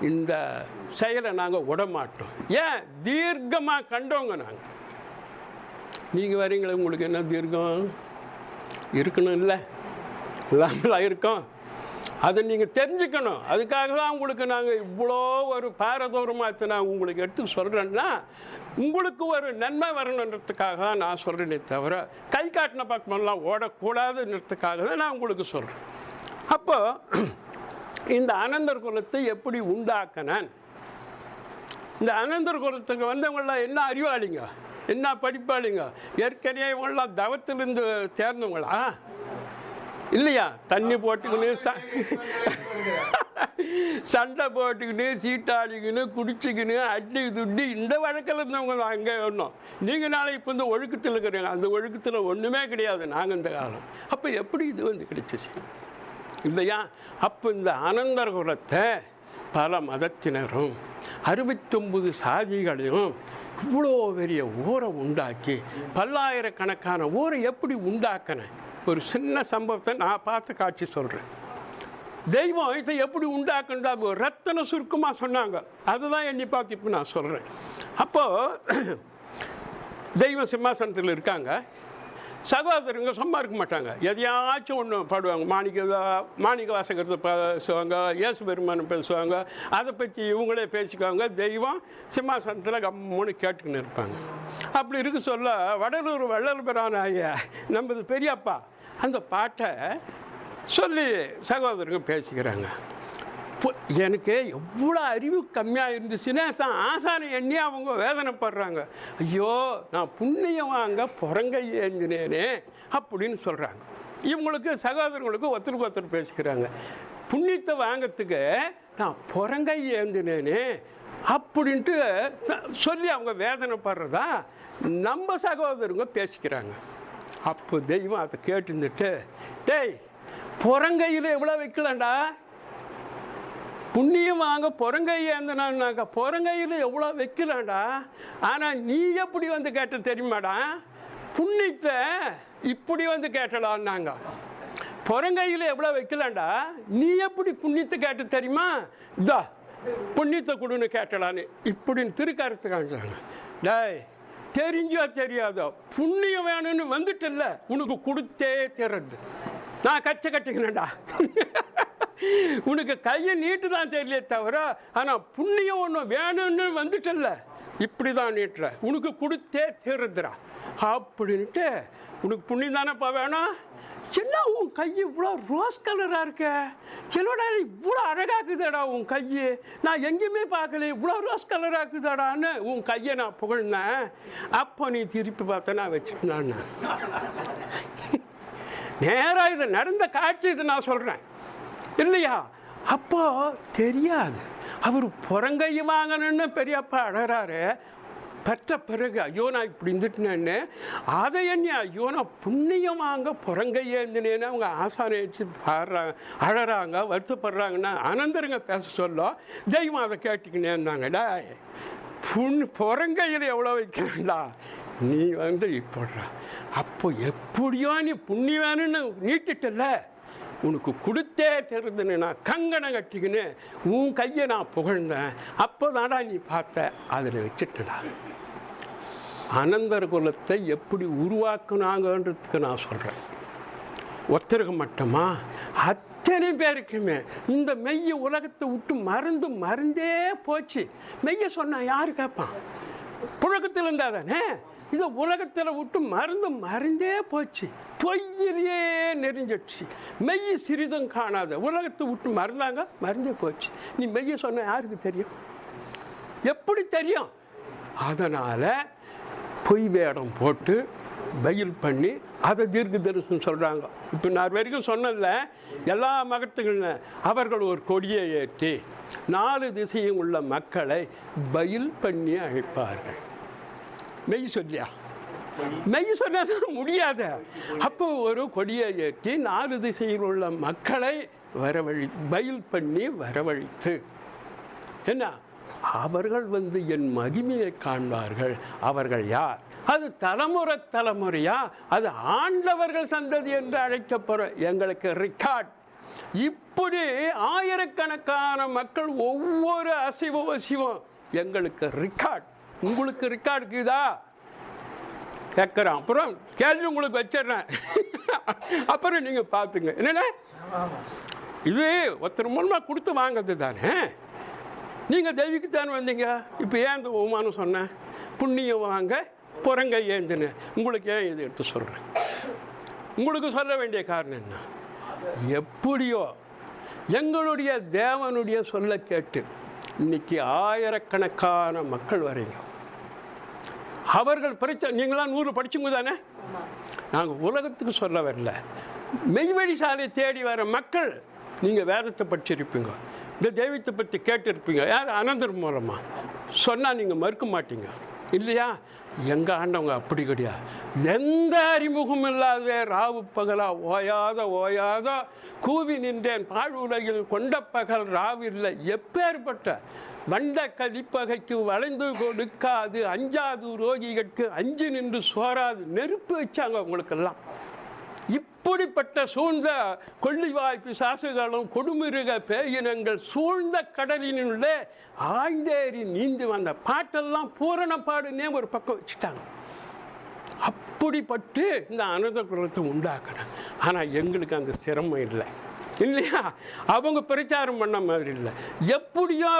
இந்த செயலை நாங்கள் விட மாட்டோம் ஏன்? தீர்க்கமாக கண்டவங்க நாங்கள் நீங்கள் வரீங்களே உங்களுக்கு என்ன தீர்க்கம்? இருக்கணும் இல்லை இல்லாமலாம் இருக்கோம். அதை நீங்கள் தெரிஞ்சுக்கணும். அதுக்காக தான் உங்களுக்கு நாங்கள் இவ்வளோ ஒரு பாரதூரமாக நான் உங்களுக்கு எடுத்து சொல்கிறேன்னா உங்களுக்கு ஒரு நன்மை வரணுன்றதுக்காக தான் நான் சொல்கிறேனே தவிர கை காட்டின பக்கமெல்லாம் ஓடக்கூடாதுன்றதுக்காக தான் நான் உங்களுக்கு சொல்கிறேன் அப்போது இந்த அனந்தர் குலத்தை எப்படி உண்டாக்கினேன்? இந்த அனந்தர் குலத்துக்கு வந்தவங்களாம் என்ன அறிவாளிங்க? என்ன படிப்பாளிங்க? ஏற்கனவே இவங்களாம் தவத்திலிருந்து தேர்ந்தவங்களா? இல்லையா? தண்ணி போட்டுக்கின்னு சண்டை போட்டுக்கின்னு சீட்டாடிக்கின்னு குடிச்சிக்கின்னு அடி துட்டி இந்த வழக்கில் இருந்தவங்க தான் அங்கே ஒன்றும் நீங்கள் நாளை இப்போ இந்த ஒழுக்கத்தில் இருக்கிறீங்க. அந்த ஒழுக்கத்தில் ஒன்றுமே கிடையாது நாங்கள் இந்த காலம். அப்போ எப்படி இது வந்து கிடைச்சிச்சு? இல்லையா? அப்போ இந்த அனந்தர் குலத்தை பல மதத்தினரும் அறுபத்தொம்பது சாதிகளையும் இவ்வளோ பெரிய ஊரை உண்டாக்கி பல்லாயிரக்கணக்கான ஊரை எப்படி உண்டாக்கினேன் ஒரு சின்ன சம்பவத்தை நான் பார்த்த காட்சி சொல்கிறேன் தெய்வம் இதை எப்படி உண்டாக்குன்றா ரத்தன சுருக்கமாக சொன்னாங்க. அதுதான் எண்ணி பார்த்து இப்போ நான் சொல்கிறேன் அப்போது தெய்வம் சிம்மாசனத்தில் இருக்காங்க. சகோதரங்க சும்மா இருக்க மாட்டாங்க. எதையாச்சும் ஒன்று பாடுவாங்க. மாணிக்க மாணிக்க வாசகத்தை பேசுவாங்க இயேசு பெருமானம் பேசுவாங்க. அதை பற்றி இவங்களே பேசிக்குவாங்க. தெய்வம் சிம்மாசனத்தில் கம்முன்னு கேட்டுக்கின்னு இருப்பாங்க. அப்படி இருக்க சொல்ல வடலூர் வள்ளல் பெறான ஐயா நமது பெரியப்பா. அந்த பாட்டை சொல்லி சகோதரங்க பேசிக்கிறாங்க. எனக்கு எவ்வளோ அறிவு கம்மியாக இருந்துச்சுன்னா தான் ஆசானை எண்ணி அவங்க வேதனைப்படுறாங்க. ஐயோ நான் புண்ணியம் வாங்க புறங்கை ஏந்தினேனே அப்படின்னு சொல்கிறாங்க இவங்களுக்கு சகோதரங்களுக்கு ஒருத்தருக்கு ஒருத்தர் பேசிக்கிறாங்க. புண்ணியத்தை வாங்கிறதுக்கு நான் புறங்கை ஏந்தினேனே அப்படின்ட்டு த- சொல்லி அவங்க வேதனைப்படுறதா நம்ம சகோதரங்க பேசிக்கிறாங்க. அப்போ தெய்வம் அதை கேட்டுருந்துட்டு டேய் புறங்கையில் எவ்வளோ வைக்கலண்டா புண்ணியம் வாங்க புறங்கை புறங்கையில் எவ்வளோ வைக்கலாம்டா ஆனால் நீ எப்படி வந்து கேட்ட தெரியுமாடா? புண்ணியத்தை இப்படி வந்து கேட்டலான்னாங்க. புறங்கையில் எவ்வளோ வைக்கலாம்டா நீ எப்படி புண்ணியத்தை கேட்ட தெரியுமா? இதா புண்ணியத்தை கொடுன்னு கேட்டலான்னு. இப்படின்னு திருக்கருத்து காமிச்சாங்க டேய் தெரிஞ்சோ தெரியாதோ புண்ணியம் வேணும்னு வந்துட்டல்ல உனக்கு கொடுத்தே தர்றது. நான் கச்சை கட்டிக்கிறேன்டா. உனக்கு கையை நீட்டு தான் தெரியல தவிர ஆனால் புண்ணியம் ஒன்று வேணும்னு வந்துட்டல்ல. இப்படி தான் நீட்டுற. உனக்கு கொடுத்தே தீருதுடா அப்படின்ட்டு உனக்கு புண்ணியம் தானேப்பா வேணும்? என்ன உன் கை இவ்வளோ ரோஸ் கலராக இருக்க? என்னடா இவ்வளோ அழகாக அழகாக்குதாடா உன் கை? நான் எங்கேயுமே பார்க்கல இவ்வளோ ரோஸ் கலராக இருக்குதாடான்னு உன் கையை நான் புகழ்ந்தேன். அப்போ நீ திருப்பி பார்த்த நான் வச்சுருந்தான் நேராக இது நடந்த காட்சி இது நான் சொல்கிறேன் இல்லையா? அப்போ தெரியாது. அவர் புறங்கை வாங்கணும்னு பெரியப்பா அழகிறாரு பெற்ற பிறகு ஐயோ நான் இப்படி இருந்துட்டேன்னு அதை என்ன ஐயோ நான் புண்ணியமாங்க வாங்க ஏந்தினேன்னு அவங்க ஆசானை வச்சு பாடுறாங்க அழறாங்க வருத்தப்படுறாங்கன்னா அனந்தருங்க பேச சொல்ல தெய்வம் அதை கேட்டுக்கினேன்னாங்கடா புண் புறங்கையில் எவ்வளோ வைக்கிறேன்டா நீ வந்து இப்படுற அப்போ எப்படியோ நீ புண்ணியவானுன்னு நீட்டிட்டல உனக்கு கொடுத்தே தெரிதுன்னு நான் கங்கணம் கட்டிக்கின்னு உன் கையை நான் புகழ்ந்தேன். அப்போ நீ பார்த்த அதில் வச்சுட்டடா. அனந்தர் குலத்தை எப்படி உருவாக்குனாங்கன்றதுக்கு நான் சொல்கிறேன் ஒத்தருக்கு மட்டுமா? அத்தனை பேருக்குமே. இந்த மெய்ய உலகத்தை விட்டு மருந்து மறந்தே போச்சு. மெய்ய சொன்னால் யார் கேட்பான்? புழக்கத்தில் இருந்தால் தானே? இதை உலகத்தில் விட்டு மருந்து மறந்தே போச்சு. பொய்யிலேயே நெறிஞ்சிடுச்சு மெய்ய சிறிதும் காணாத. உலகத்தை விட்டு மறந்தாங்க மறந்தே போச்சு. நீ மெய்ய சொன்ன யாருக்கு தெரியும்? எப்படி தெரியும்? அதனால் பொய் வேடம் போட்டு பயில் பண்ணி அதை தீர்க்க தரிசனம் சொல்கிறாங்க இப்போ நான் வரைக்கும் சொன்னதில்ல எல்லா மகத்துகளும் அவர்கள் ஒரு கொடியை ஏற்றி நாலு திசையும் உள்ள மக்களை பயில் பண்ணி அழைப்பார்கள். மெய் சொல்லியா? மெய் சொன்னதான் முடியாத. அப்போ ஒரு கொடியை ஏற்றி நாலு திசையில் உள்ள மக்களை வரவழி பயில் பண்ணி வரவழைத்து. என்ன? அவர்கள் வந்து என் மகிமையை காண்பார்கள். அவர்கள் யார்? அது தலைமுறை தலைமுறையா? அது ஆண்டவர்கள் சந்ததி என்று அழைக்கப்படும் எங்களுக்கு ரெக்கார்ட் இப்படி ஆயிரக்கணக்கான மக்கள் ஒவ்வொரு அசைவம் அசைவம் எங்களுக்கு ரெக்கார்ட் உங்களுக்கு ரெக்கார்டு இருக்குதா? கேட்குறேன் அப்புறம் கேள்வி உங்களுக்கு வச்சிடுறேன். அப்புறம் நீங்கள் பார்த்துங்க. என்னண்ணே இது ஒருத்தர் மூலமாக கொடுத்து வாங்கிறது தானே நீங்கள் தெய்வீகத்தானே வந்தீங்க. இப்போ ஏன் இந்த உமானம் சொன்னேன் புண்ணியம் வாங்க புறங்கை ஏந்துன்னு. உங்களுக்கு ஏன் இதை எடுத்து சொல்கிறேன் உங்களுக்கு சொல்ல வேண்டிய காரணம் என்ன? எப்படியோ எங்களுடைய தேவனுடைய சொல்ல கேட்டு இன்னைக்கு ஆயிரக்கணக்கான மக்கள் வரீங்க. அவர்கள் படித்த நீங்களாம் நூறு படிச்சுங்க தானே? நாங்கள் உலகத்துக்கு சொல்ல வரல. மெய்வழி சாலை தேடி வர மக்கள் நீங்கள் வேதத்தை படிச்சிருப்பீங்க. இந்த தெய்வத்தை பற்றி கேட்டிருப்பீங்க. யார்? அனந்தர் மூலமாக சொன்னால் நீங்கள் மறுக்க மாட்டீங்க. இல்லையா? எங்கள் ஆண்டவங்க அப்படி கிடையாது எந்த அறிமுகம் இல்லாத ராவு பகலா ஓயாத ஓயாத கூவி நின்றேன். பாழ் உலகில் கொண்ட பகல் ராவில்லை எப்பேற்பட்ட வண்ட கலிப்பகைக்கு வளைந்து கொடுக்காது அஞ்சாது ரோகிகளுக்கு அஞ்சு நின்று சோறாது. நெருப்பு வச்சாங்க உங்களுக்கெல்லாம். இப்படிப்பட்ட சூழ்ந்த கொள்ளிவாய் பிசாசுகளும் கொடுமிருக பேயினங்கள் சூழ்ந்த கடலினுள்ளே ஆய்ந்தேறி நீந்தி வந்த பாட்டெல்லாம் பூரண பாடுனே ஒரு பக்கம் வச்சுட்டாங்க. அப்படிப்பட்டு இந்த அனுத குலத்தை உண்டாக்குறாங்க ஆனால் எங்களுக்கு அந்த சிரமம் இல்லை. இல்லையா? அவங்க பிரச்சாரம் பண்ண மாதிரி இல்லை. எப்படியோ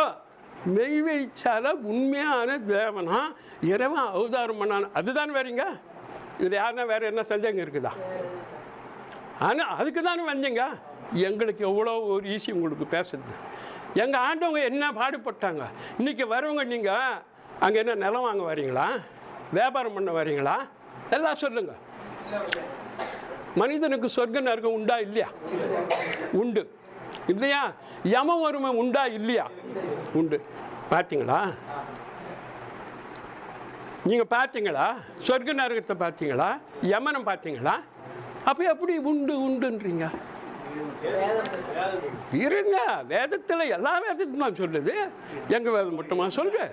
மெய்வெளிச்சால உண்மையான தேவனா இறைவன் அவதாரம் பண்ணான். அதுதான் வேறீங்க? இது யாருன்னா வேற என்ன சந்தேகம் இருக்குதா? ஆனால் அதுக்கு தானே வந்தீங்க? எங்களுக்கு எவ்வளோ ஒரு ஈஸி உங்களுக்கு பேசுறது. எங்கள் ஆண்டவங்க என்ன பாடுபட்டாங்க? இன்றைக்கி வரவங்க நீங்கள் அங்கே என்ன நிலம் வாங்க வரீங்களா? வியாபாரம் பண்ண வரீங்களா? எல்லாம் சொல்லுங்கள் மனிதனுக்கு சொர்க்க நரகம் உண்டா இல்லையா? உண்டு. இல்லையா? யம வறுமை உண்டா இல்லையா? உண்டு. பார்த்தீங்களா நீங்கள் பார்த்தீங்களா சொர்க்க நரகத்தை பார்த்தீங்களா யமனம் பார்த்தீங்களா அப்போ எப்படி உண்டு உண்டுன்றீங்க? இருங்க வேதத்தில் எல்லா வேதத்துமா சொல்லுது எங்க வேதம் மட்டுமா தான்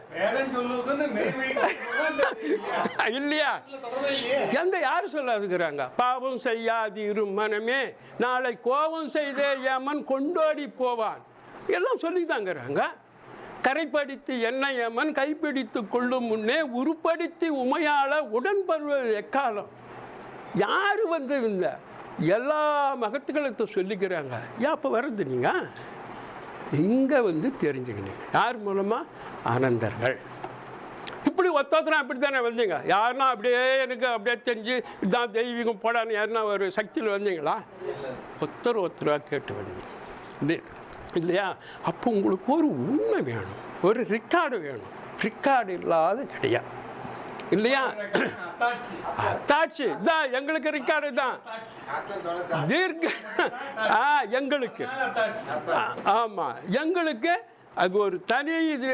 இல்லையா? எந்த யார் சொல்லாதுக்கிறாங்க பாவம் செய்யாதிரு மனமே நாளை கோபம் செய்தே யமன் கொண்டோடி போவான். எல்லாம் சொல்லித்தாங்கிறாங்க கரைப்படுத்தி என்ன யமன் கைப்பிடித்து கொள்ளும் முன்னே உருப்படுத்தி உமையாள உடன்படுவது எக்காலம்? யார் வந்து இந்த எல்லா மகத்துக்களத்தை சொல்லிக்கிறாங்க? ஏன் அப்போ வர்றது நீங்கள் இங்கே வந்து தெரிஞ்சுக்கினீங்க யார் மூலமாக ஆனந்தர்கள். இப்படி ஒத்தொத்தனா அப்படி தானே வந்தீங்க? யாருன்னா அப்படியே எனக்கு அப்படியே தெரிஞ்சு இதான் தெய்வீகம் போடான்னு யாருன்னா ஒரு சக்தியில் வந்தீங்களா? ஒருத்தர் ஒருத்தராக கேட்டு வந்தீங்க. இல்லையா? அப்போ உங்களுக்கு ஒரு உண்மை வேணும். ஒரு ரெக்கார்டு வேணும். ரெக்கார்டு இல்லாத கிடையாது. இல்லையா? அத்தாட்சி தான் எங்களுக்கு ரெக்கார்டு தான் தீர்க்க ஆ எங்களுக்கு. அத்தாட்சி ஆ- ஆமா. எங்களுக்கு அது ஒரு தனி இது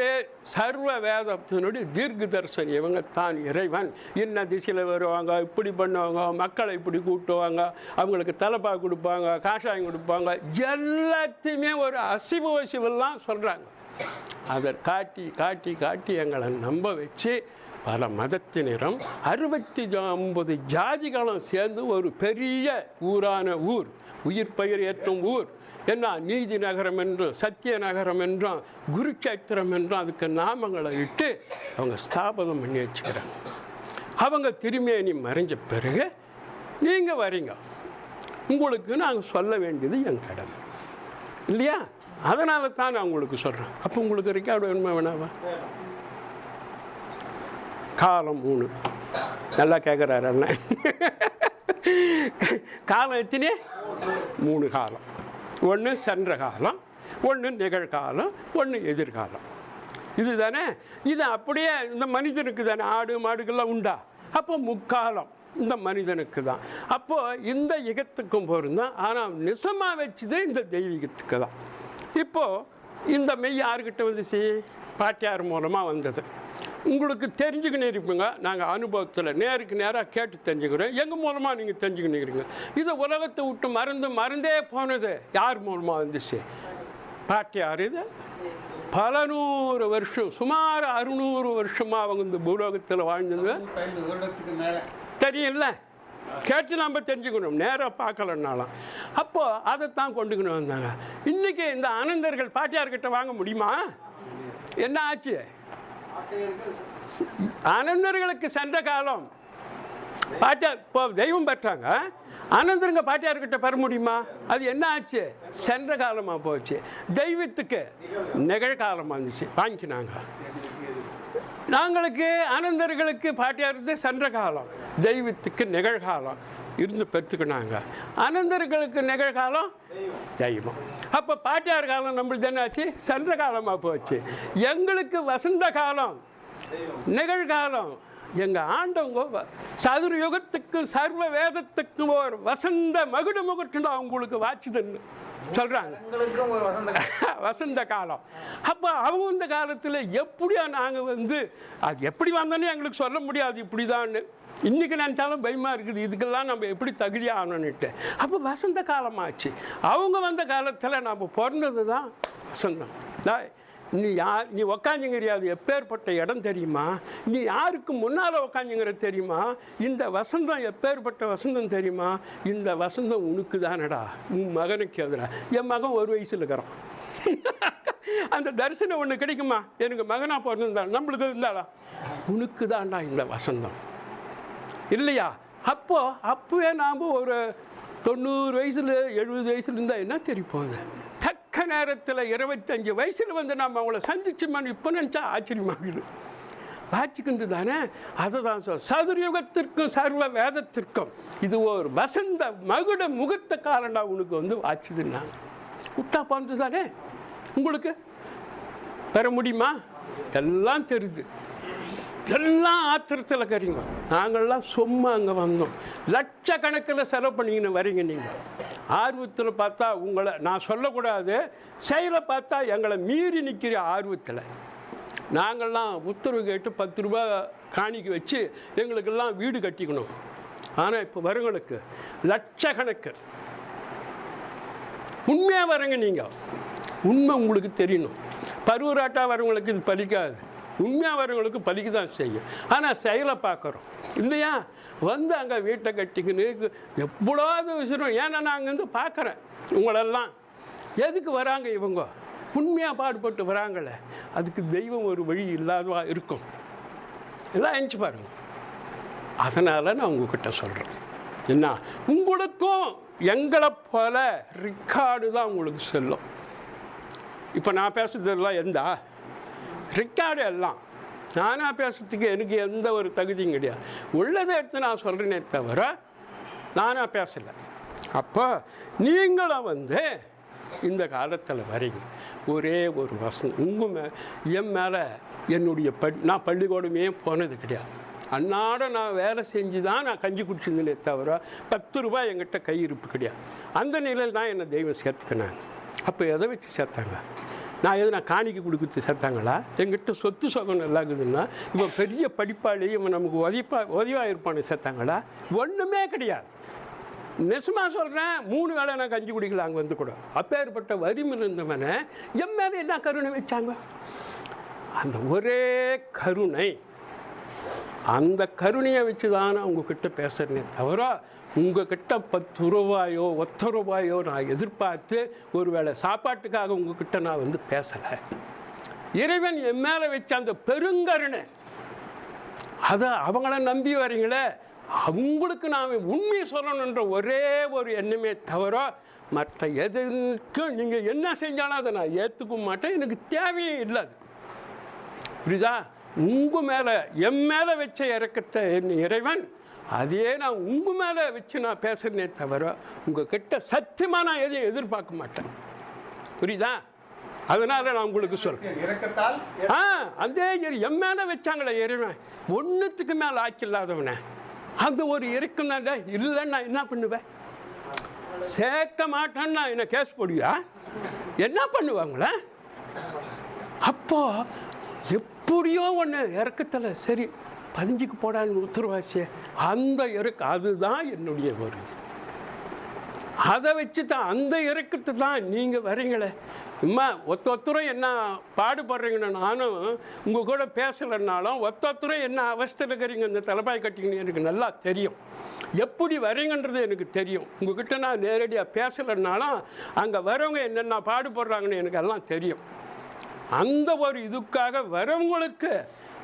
சர்வ வேதத்தினுடைய தீர்க்க தரிசனம். இவங்க தான் இறைவன். இன்ன திசையில் வருவாங்க? இப்படி பண்ணுவாங்க? மக்களை இப்படி கூட்டுவாங்க? அவங்களுக்கு தலைப்பா கொடுப்பாங்க? காஷாயம் கொடுப்பாங்க? எல்லாத்தையுமே ஒரு அசிவு வசிவெல்லாம் சொல்கிறாங்க அதை காட்டி காட்டி காட்டி எங்களை நம்ப வச்சு பல மதத்தினரும் அறுபத்தி ஐம்பது ஜாதிகளும் சேர்ந்து ஒரு பெரிய ஊரான ஊர் உயிர் பயிர் ஏற்றும் ஊர். என்ன? நீதி நகரம் என்றும் சத்திய நகரம் என்றும் குருச்சேத்திரம் என்றும் அதுக்கு நாமங்களை இட்டு அவங்க ஸ்தாபனம் பண்ணி வச்சுக்கிறாங்க. அவங்க திருமேனி மறைஞ்ச பிறகு நீங்கள் வரீங்க. உங்களுக்கு நாங்கள் சொல்ல வேண்டியது என் கடமை. இல்லையா? அதனால தான் நான் உங்களுக்கு சொல்கிறேன் அப்போ உங்களுக்கு ரெக்கார்டு வேணுமா வேணாவா? காலம் மூணு. நல்லா கேட்குறாரு அண்ணன். காலம் எத்தனை? மூணு காலம். ஒன்று சென்ற காலம் ஒன்று நிகழ்காலம் ஒன்று எதிர்காலம். இதுதானே? இது அப்படியே இந்த மனிதனுக்கு தானே. ஆடு மாடுகள்லாம் உண்டா? அப்போ முக்காலம் இந்த மனிதனுக்கு தான். அப்போது இந்த யுகத்துக்கும் பொருந்தான் ஆனால் நிசமாக வச்சது இந்த தெய்வீகத்துக்கு தான். இப்போது இந்த மெய் யாருக்கிட்ட வந்துச்சு? பாட்டியார் மூலமாக வந்தது. உங்களுக்கு தெரிஞ்சுக்கின்னு இருப்பீங்க. நாங்கள் அனுபவத்தில் நேருக்கு நேராக கேட்டு தெரிஞ்சுக்கிறோம். எங்கள் மூலமாக நீங்கள் தெரிஞ்சுக்கின்னு இதை உலகத்தை விட்டு மறந்து மறந்தே போனது. யார் மூலமாக வந்துச்சு? பாட்டியார் இது. பல நூறு வருஷம் சுமார் அறுநூறு வருஷமாக அவங்க இந்த பூலோகத்தில் வாழ்ந்தது தெரியும்ல? கேட்டு நம்ம தெரிஞ்சுக்கணும். நேராக பார்க்கலன்னாலும். அப்போ அதைத்தான் கொண்டுக்கின்னு வந்தாங்க. இன்றைக்கி இந்த ஆனந்தர்கள் பாட்டியார்கிட்ட வாங்க முடியுமா? என்ன ஆச்சு? அனந்தர்களுக்கு சென்ற காலம். பாட்டியார் இப்போ தெய்வம் பெற்றாங்க. அனந்தருங்க பாட்டியார்கிட்ட பெற முடியுமா? அது என்ன ஆச்சு? சென்ற காலமாக போச்சு. தெய்வத்துக்கு நிகழ்காலமாக இருந்துச்சு. வாங்கிக்கினாங்க நாங்களுக்கு அனந்தர்களுக்கு பாட்டியார் சென்ற காலம். தெய்வத்துக்கு நிகழ்காலம். இருந்து பெற்றுக்கினாங்க. ஆனந்தர்களுக்கு நிகழ்காலம் தெய்வம். அப்போ பாட்டியார் காலம் நம்மளுக்கு என்ன ஆச்சு சென்ற காலமாக போச்சு. எங்களுக்கு வசந்த காலம் நிகழ்காலம் எங்கள் ஆண்டவங்க வ- சதுர யுகத்துக்கும் சர்வ வேதத்துக்கும் ஒரு வசந்த மகுட முகட்டுன்னு அவங்களுக்கு வாச்சுதுன்னு சொல்கிறாங்க காலம். வசந்த காலம். அப்போ அவங்க இந்த காலத்தில் எப்படியா நாங்கள் வந்து அது எப்படி வந்தோன்னே எங்களுக்கு சொல்ல முடியாது இப்படிதான்னு. இன்றைக்கி நினச்சாலும் பயமாக இருக்குது. இதுக்கெல்லாம் நம்ம எப்படி தகுதியாகணுன்னுட்டு அப்போ வசந்த காலமாச்சு. அவங்க வந்த காலத்தில் நம்ம பிறந்தது தான் வசந்தம். டேய், நீ யார் நீ உக்காந்துங்கிறியா? அது எப்பேற்பட்ட இடம் தெரியுமா? நீ யாருக்கு முன்னால் உக்காந்துங்கிறது தெரியுமா? இந்த வசந்தம் எப்பேற்பட்ட வசந்தம் தெரியுமா? இந்த வசந்தம் உனக்கு தானடா உன் மகனுக்கு எதிரா. என் மகன் ஒரு வயசில் இருக்கிறான். அந்த தரிசனம் ஒன்று கிடைக்குமா? எனக்கு மகனாக பிறந்திருந்தா. நம்மளுக்கு இருந்தாளா? உனக்கு தான்டா இந்த வசந்தம். இல்லையா? அப்போ அப்போவே நாம் ஒரு தொண்ணூறு வயசில் எழுபது வயசுல இருந்தால் என்ன தெரிய போகுது தக்க நேரத்தில் இருபத்தஞ்சு வயசில் வந்து நாம் அவங்கள சந்திச்சோம்னு இப்போ நினச்சா ஆச்சரியமாகுது வாச்சிக்கிந்து தானே? அதுதான் சொல். சதுர்யுகத்திற்கும் சர்வ வேதத்திற்கும் இது ஒரு வசந்த மகுட முகத்த காலண்டா உனக்கு வந்து வாச்சுதுன்னா உத்தா பந்து தானே? உங்களுக்கு? பெற முடியுமா? எல்லாம் தெரியுது. எல்லாம் ஆத்திரத்தில் கறிங்க நாங்கள்லாம் சும்மா அங்கே வந்தோம். லட்சக்கணக்கில் செலவு பண்ணிக்கின்னு வரீங்க நீங்கள் ஆர்வத்தில் பார்த்தா உங்களை நான் சொல்லக்கூடாது செயலை பார்த்தா எங்களை மீறி நிற்கிற ஆர்வத்தில். நாங்கள்லாம் உத்தரவு கேட்டு பத்து ரூபா காணிக்கு வச்சு எங்களுக்கெல்லாம் வீடு கட்டிக்கணும். ஆனால் இப்போ வருங்களுக்கு லட்சக்கணக்கு. உண்மையாக வரங்க நீங்கள் உண்மை உங்களுக்கு தெரியணும். பருவராட்டாக வரவங்களுக்கு இது பலிக்காது. உண்மையாக வரவங்களுக்கு பலிக்கு தான் செய்யும். ஆனால் செயலை பார்க்குறோம். இல்லையா? வந்து அங்கே வீட்டை கட்டிக்கின்னு எவ்வளோது விஷயம் ஏன்னா நான் அங்கேருந்து பார்க்குறேன் உங்களெல்லாம். எதுக்கு வராங்க இவங்க? உண்மையாக பாடுபட்டு வராங்களே. அதுக்கு தெய்வம் ஒரு வழி இல்லாதவா இருக்கும். எல்லாம் எஞ்சி பாருங்க. அதனால் நான் உங்ககிட்ட சொல்கிறேன் என்ன? உங்களுக்கும் எங்களை போல ரிக்கார்டு தான் உங்களுக்கு செல்லும். இப்போ நான் பேசுறதெல்லாம் எந்தா? ரெக்கார்டு எல்லாம் நானாக பேசுறதுக்கு எனக்கு எந்த ஒரு தகுதியும் கிடையாது. உள்ளதை எடுத்து நான் சொல்கிறேனே தவிர நானாக பேசலை. அப்போ நீங்களும் வந்து இந்த காலத்தில் வரீங்க. ஒரே ஒரு வசனம். உங்கள் மே என் மேலே என்னுடைய பட் நான் பள்ளிக்கூடமே போனது கிடையாது. அன்னாட நான் வேலை செஞ்சு தான் நான் கஞ்சி குடிச்சிருந்தேனே தவிர பத்து ரூபாய் என்கிட்ட கையிருப்பு கிடையாது. அந்த நிலையில் தான் என்னை தெய்வம் சேர்த்துக்கினாங்க. அப்போ எதை வச்சு சேர்த்தாங்க? நான் எது நான் காணிக்கு கொடுக்குறது சேர்த்தாங்களா? எங்கிட்ட சொத்து சோகம் நல்லா இருக்குதுன்னா இவன் பெரிய படிப்பாளி இவன் நமக்கு உதவிப்பா உதவியாக இருப்பான்னு சேர்த்தாங்களா? ஒன்றுமே கிடையாது. நெசமாக சொல்கிறேன் மூணு வேளை நான் கஞ்சி குடிக்கல அங்கே வந்து கூட. அப்பேற்பட்ட வறுமையில் இருந்தவனை என் மேலே என்ன கருணை வச்சாங்க? அந்த ஒரே கருணை. அந்த கருணையை வச்சு தான் நான் உங்ககிட்ட பேசுகிறேனே தவிர உங்ககிட்ட பத்து ரூபாயோ ஒத்த ரூபாயோ நான் எதிர்பார்த்து ஒருவேளை சாப்பாட்டுக்காக உங்ககிட்ட நான் வந்து பேசலை. இறைவன் என் மேலே வச்ச அந்த பெருங்கருணை அதை அவங்கள நம்பி வரீங்களே அவங்களுக்கு நான் உண்மையை சொல்லணுன்ற ஒரே ஒரு எண்ணமே தவிர மற்ற எதுக்கும் நீங்கள் என்ன செஞ்சாலும் அதை நான் ஏற்றுக்க மாட்டேன். எனக்கு தேவையே இல்லை அது புரியுதா? உங்கள் மேலே என் மேலே வச்ச இறக்கத்தை என் இறைவன் அதே நான் உங்கள் மேலே வச்சு நான் பேசுகிறேனே தவிர உங்கள் கிட்ட சத்தியமாக நான் எதையும் எதிர்பார்க்க மாட்டேன். புரியுதா? அதனால் நான் உங்களுக்கு சொல்கிறேன் ஆ அந்த இறை- என் மேலே வச்சாங்களே இறைவன். ஒன்றுத்துக்கு மேலே ஆக்கி இல்லாதவனே. அந்த ஒரு இறக்கம் தான் இல்லைன்னு நான் என்ன பண்ணுவேன்? சேர்க்க மாட்டேன்னா என்ன கேஸ் போடுவியா? என்ன பண்ணுவாங்களே? அப்போ எப்படியோ ஒன்று இறக்கத்தில் சரி பதிஞ்சுக்கு போடான்னு உத்தரவாச்சு. அந்த இறக்கு அதுதான் என்னுடைய ஒரு இது அதை வச்சு தான் அந்த இறக்கத்தை தான் நீங்கள் வரீங்களே. அம்மா ஒத்தொத்தரும் என்ன பாடுபடுறீங்கன்னு நானும் உங்கள் கூட பேசலைன்னாலும் ஒத்தொத்தரும் என்ன அவஸ்தையில் இருக்கிறீங்க இந்த தலைப்பாய் கட்டிங்கன்னு எனக்கு நல்லா தெரியும். எப்படி வரீங்கன்றது எனக்கு தெரியும். உங்ககிட்ட நான் நேரடியாக பேசலைன்னாலும் அங்கே வரவங்க என்னென்ன பாடுபடுறாங்கன்னு எனக்கு எல்லாம் தெரியும். அந்த ஒரு இதுக்காக வரவங்களுக்கு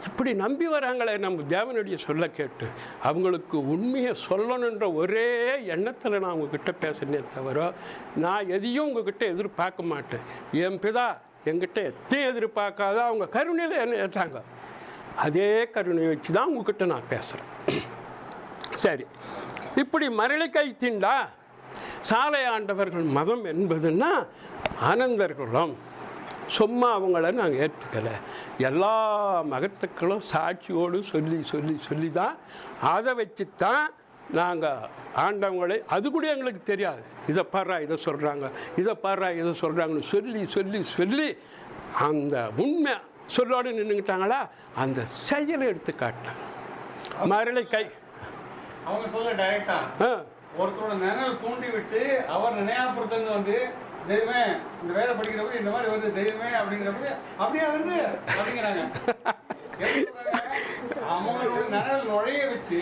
இப்படி நம்பி வராங்களே நம்ம தேவனுடைய சொல்ல கேட்டு. அவங்களுக்கு உண்மையை சொல்லணுன்ற ஒரே எண்ணத்தில் நான் உங்ககிட்ட பேசுனே தவிர நான் எதையும் உங்ககிட்ட எதிர்பார்க்க மாட்டேன். என் பிதா என்கிட்ட எத்தையும் எதிர்பார்க்காத அவங்க கருணையில் என்ன ஏற்றாங்க அதே கருணையை வச்சு தான் உங்ககிட்ட நான் பேசுகிறேன் சரி. இப்படி மரளி கை தீண்டா? சாலை ஆண்டவர்கள் மதம் என்பதுன்னா ஆனந்தர்களும். சும்மா அவங்கள நாங்கள் ஏற்றுக்கலை எல்லா மகத்துக்களும் சாட்சியோடு சொல்லி சொல்லி சொல்லி தான் அதை வச்சு தான் நாங்கள் ஆண்டவங்களே அது கூட எங்களுக்கு தெரியாது. இதை பாடுறா இதை சொல்கிறாங்க இதை பாடுறா இதை சொல்கிறாங்கன்னு சொல்லி சொல்லி சொல்லி அந்த உண்மை சொல்லோடு நின்றுக்கிட்டாங்களா அந்த செயலை எடுத்து காட்டினாங்க. மரளை கை. அவங்க சொல்ல டைரக்டா ஒருத்தரோட நினைவு தூண்டி விட்டு அவர் நினையாபுரத்துலேருந்து வந்து தெய்வமே இந்த வேலை படிக்கிறப்ப இந்த மாதிரி வருது தெய்வமே அப்படிங்கிறப்ப அப்படியே வருது? அப்படிங்கிறாங்க? அவனுக்கு நினைவு நுழைய வச்சு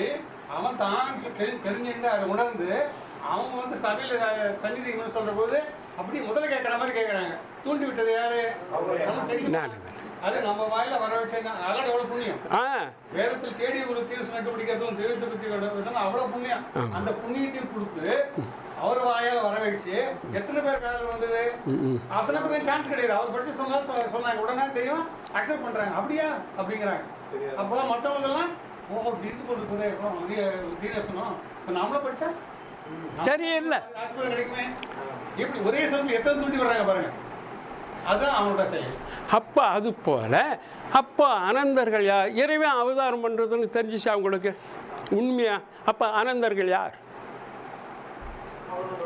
அவன் தான் தெரிஞ்சுட்டு அதை உணர்ந்து அவங்க வந்து சபையில சன்னிதிகள் சொல்ற போது அப்படியே முதல்ல கேட்குற மாதிரி கேட்குறாங்க. தூண்டி விட்டது யாரு? தெரியும். அது நம்ம வாயில வர வச்சா அதோட எவ்வளவு புண்ணியம்? வேதத்தில் தேடி ஒரு தீர்வு நட்டுப்பிடிக்கிறதும் தெய்வத்தை பத்தி அவ்வளவு புண்ணியம். அந்த புண்ணியத்தையும் கொடுத்து அவர் வாயால வர வச்சு எத்தனை பேர் வேலை வந்தது? அத்தனை பேருக்கு சான்ஸ் கிடையாது. அவர் படிச்சு சொன்னா சொன்னாங்க. உடனே தெரியும்? அக்செப்ட் பண்றாங்க. அப்படியா? அப்படிங்கிறாங்க. அப்பெல்லாம் மத்தவங்க எல்லாம் ஓ தீர்த்து கொண்டு போதே தீரசனம் இப்ப நம்மளும் படிச்சா? தெரியல ஆசீர்வாதம் கிடைக்குமே? இப்படி ஒரே சமயத்தில் எத்தனை தூண்டி வர்றாங்க பாருங்க. அதுதான் அவனோட செயல். அப்போ அது போல அப்போ அனந்தர்கள் யார்? இறைவன் அவதாரம் பண்ணுறதுன்னு தெரிஞ்சிச்சா உங்களுக்கு? உண்மையா? அப்போ அனந்தர்கள் யார்?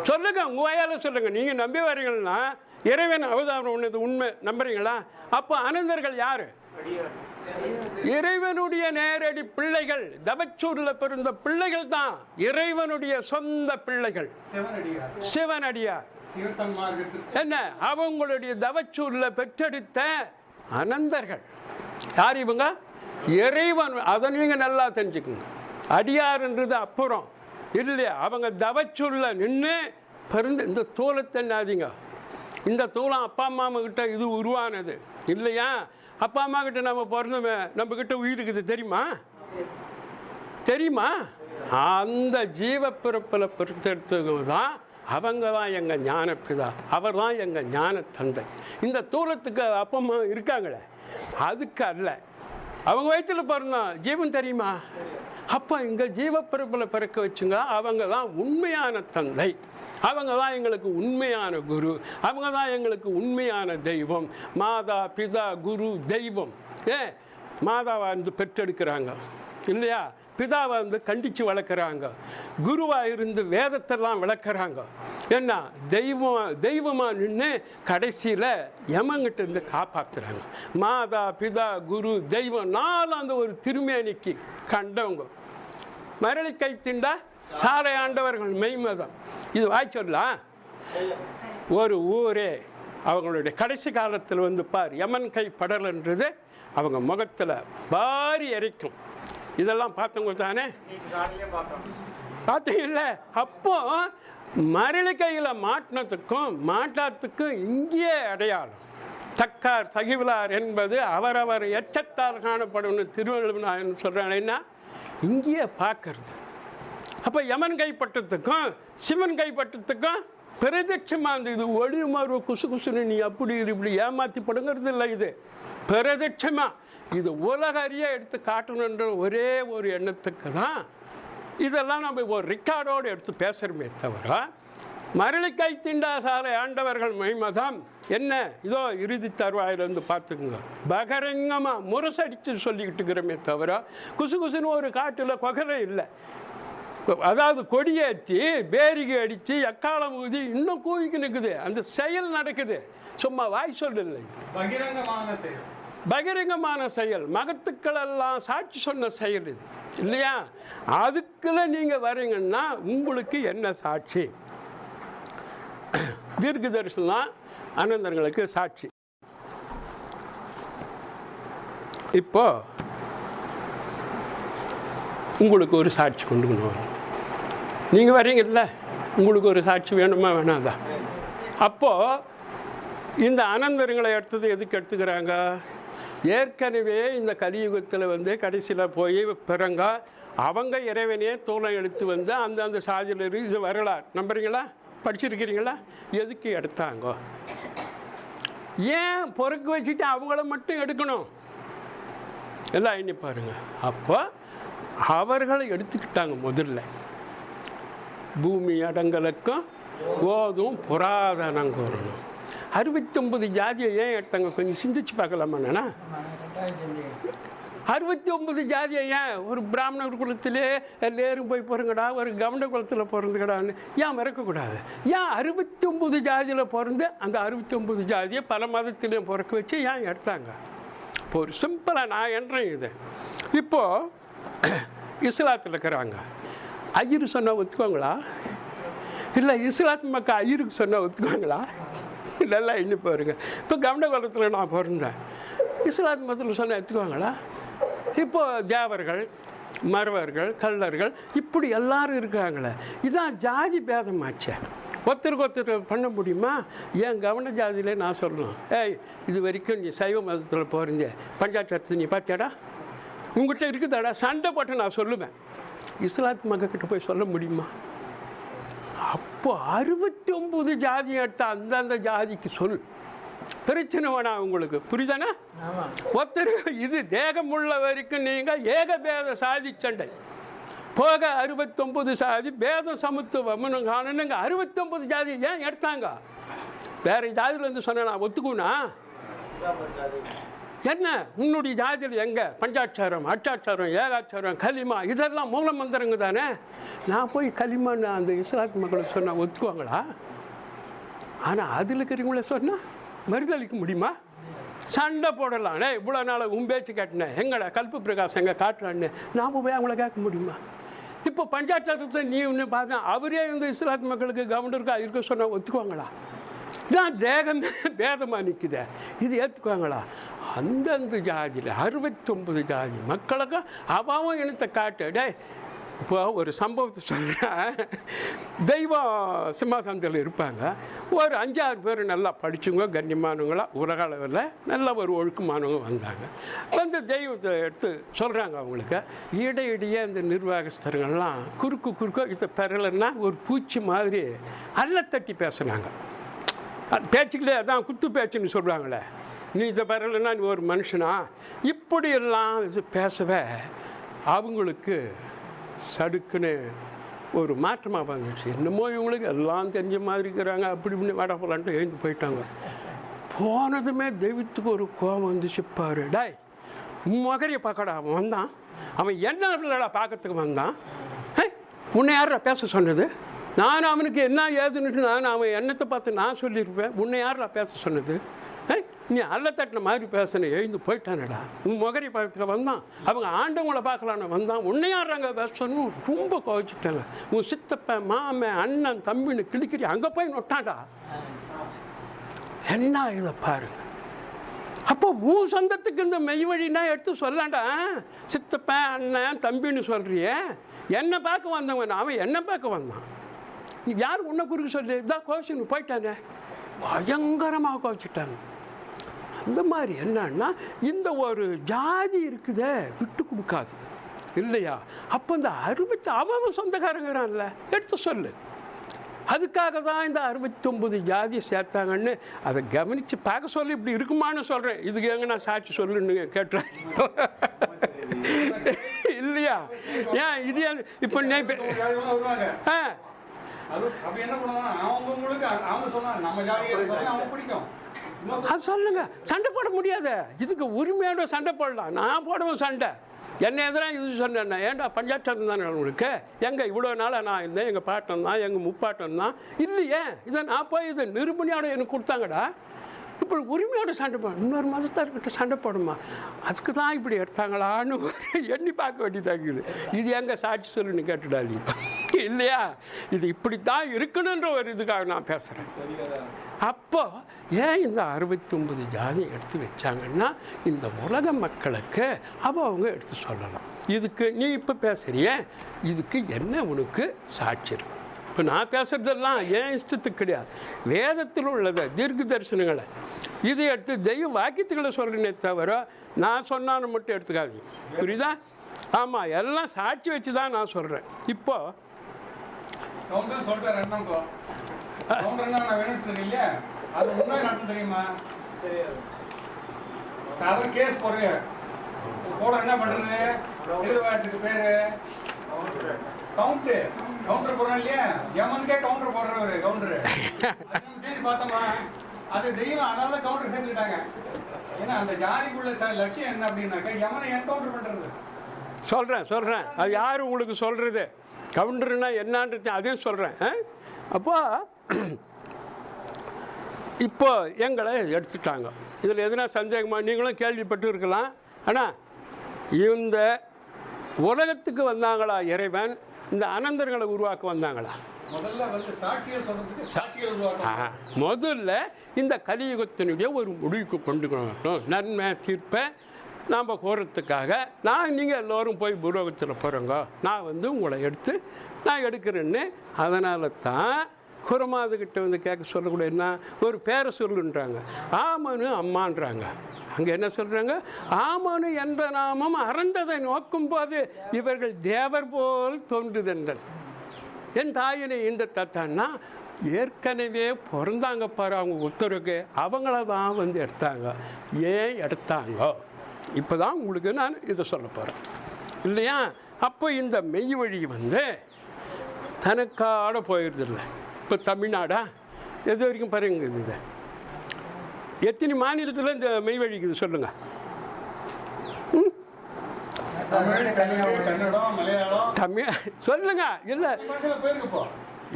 சொல்லுங்க உங்க வாயால சொல்லுங்க. நீங்க நம்பி வரீங்கன்னா இறைவன் அவதாரம் பண்ணது உண்மை. நம்புறீங்களா? அப்போ அனந்தர்கள் யாரு? இறைவனுடைய நேரடி பிள்ளைகள் தவச்சூர்ல பிறந்த பிள்ளைகள் தான் இறைவனுடைய சொந்த பிள்ளைகள். சிவனடியார். என்ன? அவங்களுடைய தவச்சூர்ல பெற்றெடுத்த அனந்தர்கள். யார் இவங்க? இறைவன். அதை நீங்க நல்லா தெரிஞ்சுக்கோங்க. அடியார்ன்றது அப்புறம். இல்லையா? அவங்க தவச்சுள்ள நின்று பிறந்து இந்த தூளை தண்ணாதீங்க இந்த தூளம் அப்பா அம்மா கிட்ட இது உருவானது. இல்லையா? அப்பா அம்மா கிட்ட நம்ம பிறந்தோமே நம்ம கிட்ட உயிர் இருக்குது தெரியுமா? தெரியுமா? அந்த ஜீவப்பிறப்பில் பிறத்தெடுத்தவங்க தான் அவங்க தான் எங்கள் ஞானப்பிதா. அவர் தான் எங்கள் ஞான தந்தை இந்த தூரத்துக்கு அப்பா அம்மா இருக்காங்களே? அதுக்கு அல்ல. அவங்க வயிற்றுல பிறந்தோம் ஜீவன் தெரியுமா? அப்போ இங்கே ஜீவப்பிறப்பில் பிறக்க வச்சுங்க அவங்க தான் உண்மையான தந்தை. அவங்க தான் எங்களுக்கு உண்மையான குரு. அவங்க தான் எங்களுக்கு உண்மையான தெய்வம். மாதா பிதா குரு தெய்வம். ஏ மாதாவை வந்து பெற்றெடுக்கிறாங்க. இல்லையா? பிதாவை வந்து கண்டித்து வளர்க்குறாங்க. குருவாக இருந்து வேதத்தெல்லாம் விளக்குறாங்க. என்ன தெய்வம் தெய்வமாக நின்று கடைசியில் யமங்கிட்டேருந்து காப்பாற்றுறாங்க மாதா பிதா குரு தெய்வம் நாலு அந்த ஒரு திருமேனிக்கு கண்டவங்க. மரளி கை திண்டா? சாலை ஆண்டவர்கள் மெய்மதம். இது வாய்ச்சொல்லாம் ஒரு ஊரே அவங்களுடைய கடைசி காலத்தில் வந்து பார் யமன் கை படலன்றது அவங்க முகத்தில் பாரி எரிக்கும். இதெல்லாம் பார்த்தவங்க தானே? பார்த்தீங்கல்ல அப்போ மரளி கையில் மாட்டினதுக்கும் மாட்டாத்துக்கும் இங்கேயே அடையாளம். தக்கார் தகிவிலார் என்பது அவரவர் எச்சத்தால் காணப்படும்னு திருவள்ளுவன் சொல்கிறாங்கன்னா இங்கேயே பார்க்கறது. அப்போ யமன் கைப்பட்டத்துக்கும் சிவன் கைப்பட்டத்துக்கும் பிரதட்சமாக இருந்தது இது ஒளி மாறு குசு குசுன்னு நீ அப்படி இப்படி ஏமாத்தி படுங்கிறது இல்லை இது. பிரதட்சமாக இது உலக அறிய எடுத்து காட்டணுன்ற ஒரே ஒரு எண்ணத்துக்கு தான் இதெல்லாம் நம்ம ஒரு ரெக்கார்டோடு எடுத்து பேசுகிறோமே தவிர மரளிக்கை திண்டா சாலை ஆண்டவர்கள் மைமதம் என்ன? இதோ இறுதி தருவாயிலிருந்து பார்த்துக்குங்க. பகரங்கமாக முரசடித்து சொல்லிக்கிட்டு இருக்கிறோமே தவிர குசு குசுன்னு ஒரு காட்டில் கொகரை இல்லை. அதாவது கொடியேற்றி பேரிகை அடித்து எக்காலம் ஊதி இன்னும் கூவிக்கு நிற்குது அந்த செயல் நடக்குது. சும்மா வாய் சொல்லலை பகிரங்கமான செயல். பகிரங்கமான செயல் மகத்துக்கள் எல்லாம் சாட்சி சொன்ன செயல் இது இல்லையா? அதுக்குள்ள நீங்கள் வரீங்கன்னா உங்களுக்கு என்ன சாட்சி? தீர்க்க தரிசனம் அனந்தங்களுக்கு சாட்சி. இப்போ உங்களுக்கு ஒரு சாட்சி கொண்டு வரணும். நீங்கள் வரீங்கல்ல உங்களுக்கு ஒரு சாட்சி வேணுமா வேணாதா? அப்போது இந்த அனந்தரங்களை எடுத்தது எதுக்கு எடுத்துக்கிறாங்க? ஏற்கனவே இந்த கலியுகத்தில் வந்து கடைசியில் போய் பிறங்க அவங்க இறைவனே தோலை எடுத்து வந்து அந்தந்த சாதியில் இது வரலாறு. நம்புறீங்களா? படிச்சிருக்கிறீங்களா? எதுக்கு எடுத்தாங்க? ஏன் பொறுக்கு வச்சுட்டு அவங்கள மட்டும் எடுக்கணும்? எல்லாம் எண்ணி பாருங்க. அப்போ அவர்களை எடுத்துக்கிட்டாங்க முதல்ல. பூமி அடங்கலுக்கும் போதும் புராதனம் கூறணும். அறுபத்தொம்பது ஜாதியை ஏன் எடுத்தாங்க கொஞ்சம் சிந்திச்சு பார்க்கலாமாண்ணா அறுபத்தி ஒன்பது ஜாதியை ஏன் ஒரு பிராமணர் குலத்திலே நேரும் போய் பிறங்கடா ஒரு கவர்ன குலத்தில் பிறந்துக்கடான்னு ஏன் மறக்கக்கூடாது? ஏன் அறுபத்தி ஒம்பது ஜாதியில் பிறந்து அந்த அறுபத்தி ஒம்பது ஜாதியை பல மதத்திலையும் பிறக்க வச்சு ஏன் எடுத்தாங்க? இப்போ ஒரு சிம்பிளாக நான் என்றேன் இது. இப்போது இஸ்லாத்தில் இருக்கிறாங்க. ஐயர் சொன்னால் ஒத்துக்குவாங்களா? இல்லை இஸ்லாத் மக்கள் ஐயருக்கு சொன்னால் ஒத்துக்குவாங்களா? நல்லா இன்னும் பாருங்க. இப்போ கவன காலத்தில் நான் பிறந்தேன். இஸ்லாத் மதத்தில் சொன்னால் எடுத்துக்குவாங்களா இப்போ தேவர்கள் மறவர்கள் கல்லர்கள் இப்படி எல்லாரும் இருக்காங்களே. இதான் ஜாதி பேதமாச்சே. ஒருத்தருக்கு ஒருத்தர் பண்ண முடியுமா? ஏன் கவன ஜாதியிலே நான் சொல்லணும். ஏய் இது வரைக்கும் நீ சைவ மதத்தில் போகிறீங்க பஞ்சாட்சத்தை நீ பார்த்தியாடா? உங்ககிட்ட இருக்குதாடா? சண்டை போட்டு நான் சொல்லுவேன். இஸ்லாத் மக்கள்கிட்ட போய் சொல்ல முடியுமா? அப்போ அறுபத்தி ஒம்பது ஜாதி எடுத்த அந்தந்த ஜாதிக்கு சொல். பிரச்சனை வேணாம் உங்களுக்கு. புரியுதானே? ஒருத்தர் இது தேகமுள்ள வரைக்கும் நீங்கள் ஏகபேத சாதி சண்டை. போக அறுபத்தொம்பது சாதி பேத சமத்துவம்னு காணணுங்க அறுபத்தொம்பது ஜாதி ஏன் எடுத்தாங்க? வேற ஜாதியில் வந்து சொன்ன நான் ஒத்துக்குனா என்ன? உன்னுடைய ஜாதியில் எங்கே? பஞ்சாட்சாரம் அட்டாட்சாரம் ஏகாட்சாரம் கலிமா இதெல்லாம் மூல மந்திரங்க தானே? நான் போய் கலிமான்னு அந்த இஸ்லாத்து மக்களுக்கு சொன்னால் ஒத்துக்குவாங்களா? ஆனால் அதில் இருக்கிறவங்கள சொன்னால் மறுதளிக்க முடியுமா? சண்டை போடலாம். இவ்வளோ நாள் உன் பேச்சு கேட்டினேன் எங்கடா கல்பு பிரகாஷ் எங்கே காட்டுறான்னு? நாம் போய் அவங்கள கேட்க முடியுமா? இப்போ பஞ்சாட்சாரத்தை நீ ஒன்று பார்த்தா அவரே இந்த இஸ்லாத்து மக்களுக்கு கவர்னருக்கு இருக்க சொன்னால் ஒத்துக்குவாங்களா? இதான் தேகமே பேதமாக நிற்குதே இது ஏற்றுக்குவாங்களா அந்தந்த ஜாதியில் அறுபத்தொம்பது ஜாதி மக்களுக்கும் அவாவும் இனத்தை காட்டு டே இப்போ ஒரு சம்பவத்தை சொல்கிறேன் தெய்வம் சிம்மாசனத்தில் இருப்பாங்க ஒரு அஞ்சாறு பேர் நல்லா படித்தவங்க கண்ணியமானவங்களாக உலக அளவில் நல்ல ஒரு ஒழுக்கமானவங்க வந்தாங்க வந்து தெய்வத்தை எடுத்து சொல்கிறாங்க அவங்களுக்கு இடையிடையே இந்த நிர்வாகஸ்தர்கள்லாம் குறுக்கு குறுக்க இதை பெறலைன்னா ஒரு பூச்சி மாதிரி அல்லத்தட்டி பேசுனாங்க பேச்சுக்களே பேச்சுக்கிட்டே அதான் குத்து பேச்சுன்னு சொல்கிறாங்களே நீ இதை வரலன்னா நீ ஒரு மனுஷனா? இப்படியெல்லாம் இது பேசவே அவங்களுக்கு சடுக்குன்னு ஒரு மாற்றமாக வந்துச்சு. என்னமோ இவங்களுக்கு எல்லாம் தெரிஞ்ச மாதிரி இருக்கிறாங்க அப்படி இப்படி வட போலான்ட்டு எழுந்து போயிட்டாங்க. போனதுமே தெய்வத்துக்கு ஒரு கோபம் வந்துச்சு பாரு. டாய் மகரியை பார்க்கடா அவன் வந்தான். அவன் என்ன பிள்ளைடா பார்க்கறதுக்கு வந்தான்? உன்னை யாரா பேச சொன்னது? நான் அவனுக்கு என்ன ஏதுன்னுட்டு நான் அவன் எண்ணத்தை பார்த்து நான் சொல்லியிருப்பேன். உன்னை யாரா பேச சொன்னது? நீ அல்ல தட்டின மாதிரி பேசின எழுந்து போயிட்டானடா. உன் முகரி பக்கத்தில் வந்தான். அவங்க ஆண்டவங்களை பார்க்கலான்னு வந்தான். உன்னையாடுறாங்க பேசணும் ரொம்ப கோவிச்சுட்டாங்க உன் சித்தப்ப மாமன் அண்ணன் தம்பின்னு கிளிக்கிறி அங்கே போய் நொட்டாடா என்ன இதை பாருங்க அப்போ உன் சொந்தத்துக்கு இந்த மெய் வழினா எடுத்து சொல்லாண்டா? சித்தப்பன் அண்ணன் தம்பின்னு சொல்றியே. என்னை பார்க்க வந்தவன் அவன் என்ன பார்க்க வந்தான். நீ யார் உன்னை குறுக்க சொல்லி? இதான் கோவிச்சு போயிட்டானே. பயங்கரமாக கோவிச்சுட்டாங்க இந்த மாதிரி என்னன்னா இந்த ஒரு ஜாதி இருக்குதே விட்டு கொடுக்காது இல்லையா? அப்போ இந்த அறுபத்தி அவன் சொந்தக்காரங்கிறான்ல எடுத்து சொல்லு. அதுக்காக தான் இந்த அறுபத்தொம்பது ஜாதி சேர்த்தாங்கன்னு அதை கவனித்து பார்க்க சொல்லி இப்படி இருக்குமான்னு சொல்கிறேன் இதுக்கு எங்க நான் சாட்சி சொல்லுன்னு கேட்டுறேன். இல்லையா? ஏன் இது இப்போ நீ ஆ. அது அப்படி என்ன பண்ணுவாங்க அவங்க சொன்னாங்க நம்ம ஜாதியை அவங்க பிடிக்கும். அது சொல்லுங்க. சண்டை போட முடியாது. இதுக்கு உரிமையோட சண்டை போடலாம். நான் போடுவேன் சண்டை. என்ன எதிராக இது சொன்னேன் ஏன்டா பஞ்சாட்டம் தானே உங்களுக்கு? எங்கே இவ்வளோ நாளாக நான் இருந்தேன். எங்கள் பாட்டம் தான் எங்கள் முப்பாட்டம் தான். இல்லையே. இதை நான் போய் இதை நிரூபணியோட எனக்கு கொடுத்தாங்கடா. இப்போ உரிமையோட சண்டை போடும் இன்னொரு மதத்தார்கிட்ட சண்டை போடுமா? அதுக்கு தான் இப்படி எடுத்தாங்களான்னு எண்ணி பார்க்க வேண்டியதாகுது இது எங்கே சாட்சி சொல்லுன்னு கேட்டுடாதீங்க. இல்லையா? இது இப்படித்தான் இருக்கணுன்ற ஒரு இதுக்காக நான் பேசுகிறேன் அப்போ ஏன் இந்த அறுபத்தொம்பது ஜாதி எடுத்து வச்சாங்கன்னா இந்த உலக மக்களுக்கு அப்போ அவங்க எடுத்து சொல்லலாம். இதுக்கு நீ இப்போ பேசுகிறிய இதுக்கு என்ன உனக்கு சாட்சி இருக்கு? இப்போ நான் பேசுகிறதெல்லாம் ஏன் இஷ்டத்துக்கு கிடையாது? வேதத்தில் உள்ளதை தீர்க்க தரிசனங்களை இதை எடுத்து தெய்வ வாக்கியத்துக்களை சொல்கிறேனே தவிர நான் சொன்னான்னு மட்டும் எடுத்துக்காதீங்க. புரியுதா? ஆமாம் எல்லாம் சாட்சி வச்சு தான் நான் சொல்கிறேன் இப்போது கவுண்டர் சொல்லிட்டாரு என்ன கவுண்டர் என்ன நான் வேணும்னு சொன்னீங்க அது முன்னாடி நடக்கும் தெரியுமா? சாதாரண கேஸ் போடுறீங்க போட என்ன பண்றது? எதிர்வாயத்துக்கு பேரு. கவுண்டர். கவுண்டர் போடுறோம் இல்லையா? எமனுக்கே கவுண்டர் போடுறவரு கவுண்டர். சரி பார்த்தோமா? அது தெய்வம் அதனால கவுண்டர் சேர்த்துக்கிட்டாங்க ஏன்னா அந்த ஜாதிக்குள்ள ச- லட்சியம் என்ன அப்படின்னாக்கா யமனை என்கவுண்டர் பண்றது. சொல்கிறேன் சொல்கிறேன் அது யார் உங்களுக்கு சொல்கிறது கவுண்டர்னா என்னான்றது அதையும் சொல்கிறேன் அப்போ இப்போ எங்களை எடுத்துட்டாங்க. இதில் எதுனா சந்தேகமா? நீங்களும் கேள்விப்பட்டு இருக்கலாம். ஆனால் இந்த உலகத்துக்கு வந்தாங்களா இறைவன்? இந்த அனந்தர்களை உருவாக்க வந்தாங்களா? முதல்ல இந்த கலியுகத்தினுடைய ஒரு முடிவுக்கு கொண்டு வரணும். நன்மை தீர்ப்பை நாம் போகிறதுக்காக நான் நீங்கள் எல்லோரும் போய் பூலோகத்தில் போகிறோங்க நான் வந்து உங்களை எடுத்து நான் எடுக்கிறேன்னு. அதனால தான் குரமாதுகிட்ட வந்து கேட்க சொல்லக்கூட என்ன? ஒரு பேரை சொல்லுன்றாங்க. ஆமனு அம்மான்றாங்க. அங்கே என்ன சொல்கிறாங்க ஆமனு என்ற நாமம் அறந்ததை நோக்கும் போது இவர்கள் தேவர் போல் தோன்றுதென்றல். என் தாயினை இந்த தத்தான்னா ஏற்கனவே பிறந்தாங்க பாரு அவங்க உத்தரவுக்கு. அவங்கள தான் வந்து எடுத்தாங்க. ஏன் எடுத்தாங்க? இப்போ தான் உங்களுக்கு நான் இதை சொல்ல போகிறேன் இல்லையா? அப்போ இந்த மெய் வழி வந்து தனக்காட போயிடுதில்ல இப்போ தமிழ்நாடா? எது வரைக்கும் பாருங்க இது. எத்தனை மாநிலத்தில் இந்த மெய் வழிக்குது சொல்லுங்கள் தமிழ் சொல்லுங்க. இல்லை.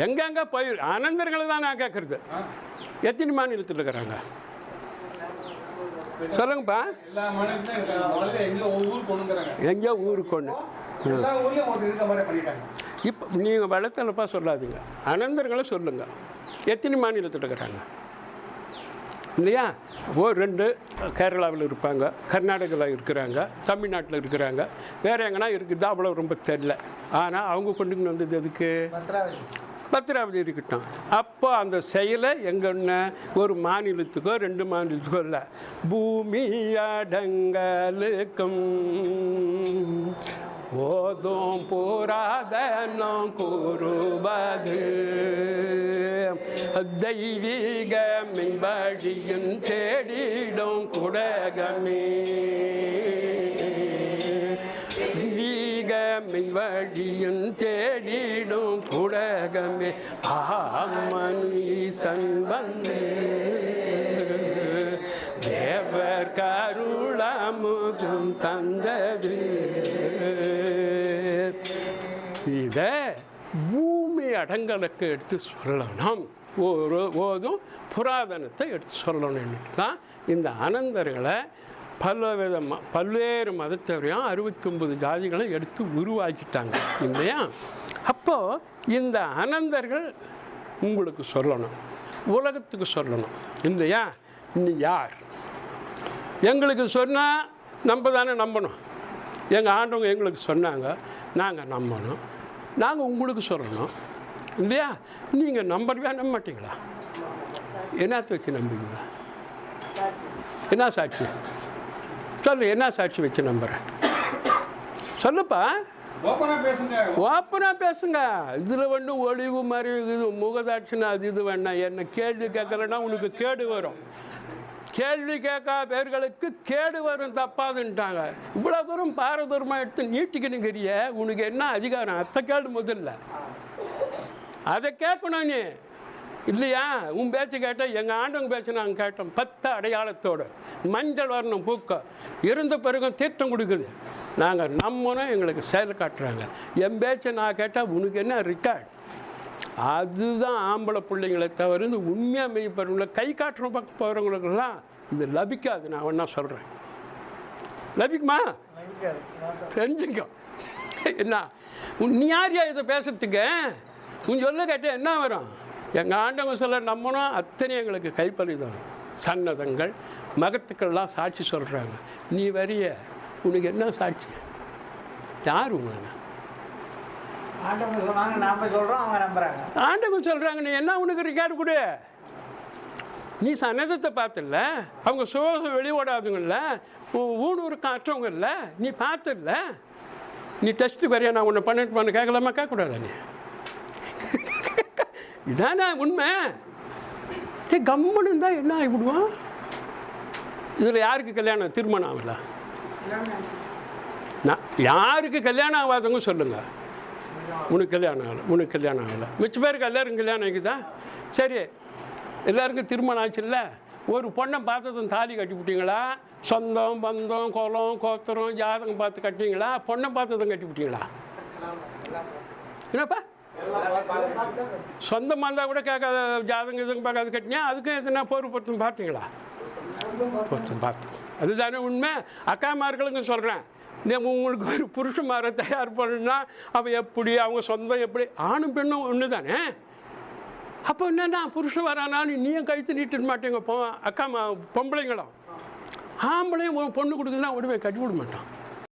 எங்கெங்க போய் அனந்தர்களை தான் நான் கேட்குறது எத்தனை மாநிலத்தில் இருக்கிறாங்க? சொல்லுங்கப்பா. எங்கே ஊருக்கு ஒன்று இப்போ நீங்கள் வளர்த்தலப்பா சொல்லாதீங்க. அனந்தர்களை சொல்லுங்க. எத்தனை மாநிலத்தில் இருக்கிறாங்க? இல்லையா? ஓ ரெண்டு. கேரளாவில் இருப்பாங்க கர்நாடகாவில் இருக்கிறாங்க தமிழ்நாட்டில் இருக்கிறாங்க. வேறு எங்கன்னா இருக்குது அவ்வளோ ரொம்ப தெரில ஆனால் அவங்க கொண்டுன்னு வந்தது எதுக்கு? பத்திராவதி இருக்கட்டும். அப்போ அந்த செயலை எங்கன்னா ஒரு மாநிலத்துக்கோ ரெண்டு மாநிலத்துக்கோ இல்லை. பூமி அடங்கலுக்கும். ஓதும் புராதனம் கூறுவது. தெய்வீக மின்படியும் தேடிடும் குடகமே. வீக வழியும் தேடிடும் புடகமே ஆமனீசன் வந்து. தேவர் கருளமுதும் தந்தது. இதை பூமி அடங்கலுக்கு எடுத்து சொல்லணும். ஒரு ஓதும் புராதனத்தை எடுத்து சொல்லணும்னு தான் இந்த அனந்தர்களை பல விதமாக பல்வேறு மதத்தவரையும் அறுபத்தி ஒன்பது ஜாதிகளை எடுத்து உருவாக்கிட்டாங்க? இல்லையா? அப்போது இந்த அனந்தர்கள் உங்களுக்கு சொல்லணும். உலகத்துக்கு சொல்லணும். இல்லையா? நீ யார்? எங்களுக்கு சொன்னால் நம்ம தானே நம்பணும். எங்கள் ஆண்டவங்க எங்களுக்கு சொன்னாங்க. நாங்கள் நம்பணும். நாங்கள் உங்களுக்கு சொல்லணும். இல்லையா? நீங்கள் நம்பவே நம்ப மாட்டீங்களா? என்னத்தை வச்சு நம்புவீங்களா என்ன சாட்சி? சொல்லு என்ன சாட்சி வச்சு நம்புகிறேன் சொல்லுப்பா. ஓப்பனாக பேசுங்க. இதில் வந்து ஒளிவு மாதிரி இது முகதாட்சினா அது இது வேணாம் என்ன கேள்வி கேட்கலன்னா உனக்கு கேடு வரும். கேள்வி கேட்கா பேர்களுக்கு கேடு வரும். தப்பாதுன்ட்டாங்க. இவ்வளோ தூரம் பாரதூரமாக எடுத்து நீட்டிக்கணுங்கிறிய. உனக்கு என்ன அதிகாரம்? அத்தை கேடு முதல்ல. அதை கேட்கணும் நீ. இல்லையா? உன் பேச்சு கேட்டால் எங்கள் ஆண்டவங்க பேச்சு நாங்கள் கேட்டோம். பத்து அடையாளத்தோடு. மஞ்சள் வர்ணம் பூக்க இருந்த பிறகும் தீர்த்தம் கொடுக்குது. நாங்கள் நம்மனும் எங்களுக்கு செயல் காட்டுறாங்க. என் பேச்சை நான் கேட்டால் உனக்கு என்ன ரிக்கார்ட் அதுதான் ஆம்பளை பிள்ளைங்களை தவிர இந்த உண்மையாக மெய்ப்பறவங்கள கை காட்டுற பக்கம் போகிறவங்களுக்கெல்லாம் இது லபிக்காது. நான் ஒன்றா சொல்கிறேன் லபிக்குமா? தெரிஞ்சுக்கோ. என்ன? உன் நீ யாரியா இதை பேசுறதுக்கு? உன் சொல்ல கேட்டால் என்ன வரும்? எங்கள் ஆண்டவங்க சொல்ல நம்பணும் அத்தனை எங்களுக்கு கைப்பறிதான் சன்னதங்கள் மகத்துக்கள்லாம் சாட்சி சொல்கிறாங்க நீ வரிய உனக்கு என்ன சாட்சி? யார் உங்களை ஆண்டவங்க சொன்னாங்க நாம சொல்றோம் அவங்க நம்புறாங்க. ஆண்டவங்க சொல்கிறாங்க நீ என்ன உனக்கு ரெக்கார்டு கொடு. நீ சன்னதத்தை பார்த்துல அவங்க சுவாசம் வெளியோடாதுங்கல்ல ஊனூர் காற்றவங்கல்ல நீ பார்த்துல நீ டெஸ்ட்டு வரையா? நான் உன்னை பண்ணிட்டு பண்ண கேட்கலாமா? கேட்கக்கூடாதா நீ? இதானே உண்மை? ஏ கம்முன்னு இருந்தால் என்ன ஆகிவிடுவான் இதில் யாருக்கு கல்யாணம் திருமணம் ஆகல? நான் யாருக்கு கல்யாணம் ஆகாதவங்க சொல்லுங்கள் உனக்கு கல்யாணம் ஆகலை உனக்கு கல்யாணம் ஆகலை. மிச்ச பேருக்கு எல்லாருக்கும் கல்யாணம் ஆகிக்குதா? சரி எல்லாருக்கும் திருமணம் ஆச்சுல்ல? ஒரு பொண்ணை பார்த்ததும் தாலி கட்டி விட்டீங்களா சொந்தம் பந்தம் குலம் கோத்திரம் ஜாதகம் பார்த்து கட்டிங்களா பொண்ணை பார்த்ததும் கட்டி விட்டீங்களா என்னப்பா? சொந்தமாக இருந்தால் கூட கேட்காத ஜாதகம் எதுவும் பார்க்காது கட்டினியா அதுக்கும் எதுனா போர் பொருத்தம் பார்த்தீங்களா? பொருத்தம் பார்த்தோம் அதுதானே உண்மை? அக்காமார்களுக்கு சொல்கிறேன் உங்களுக்கு ஒரு புருஷமாரை தயார் பண்ணுன்னா அவன் எப்படி அவங்க சொந்தம் எப்படி? ஆணும் பெண்ணும் ஒன்று தானே அப்போ என்னன்னா புருஷன் வரானான்னு நீயும் கழுத்து நீட்டிட மாட்டேங்க போ அக்கா மா பொம்பளைங்களும். ஆம்பளையும் பொண்ணு கொடுக்குதுன்னா உடனே கட்டி விட மாட்டான்.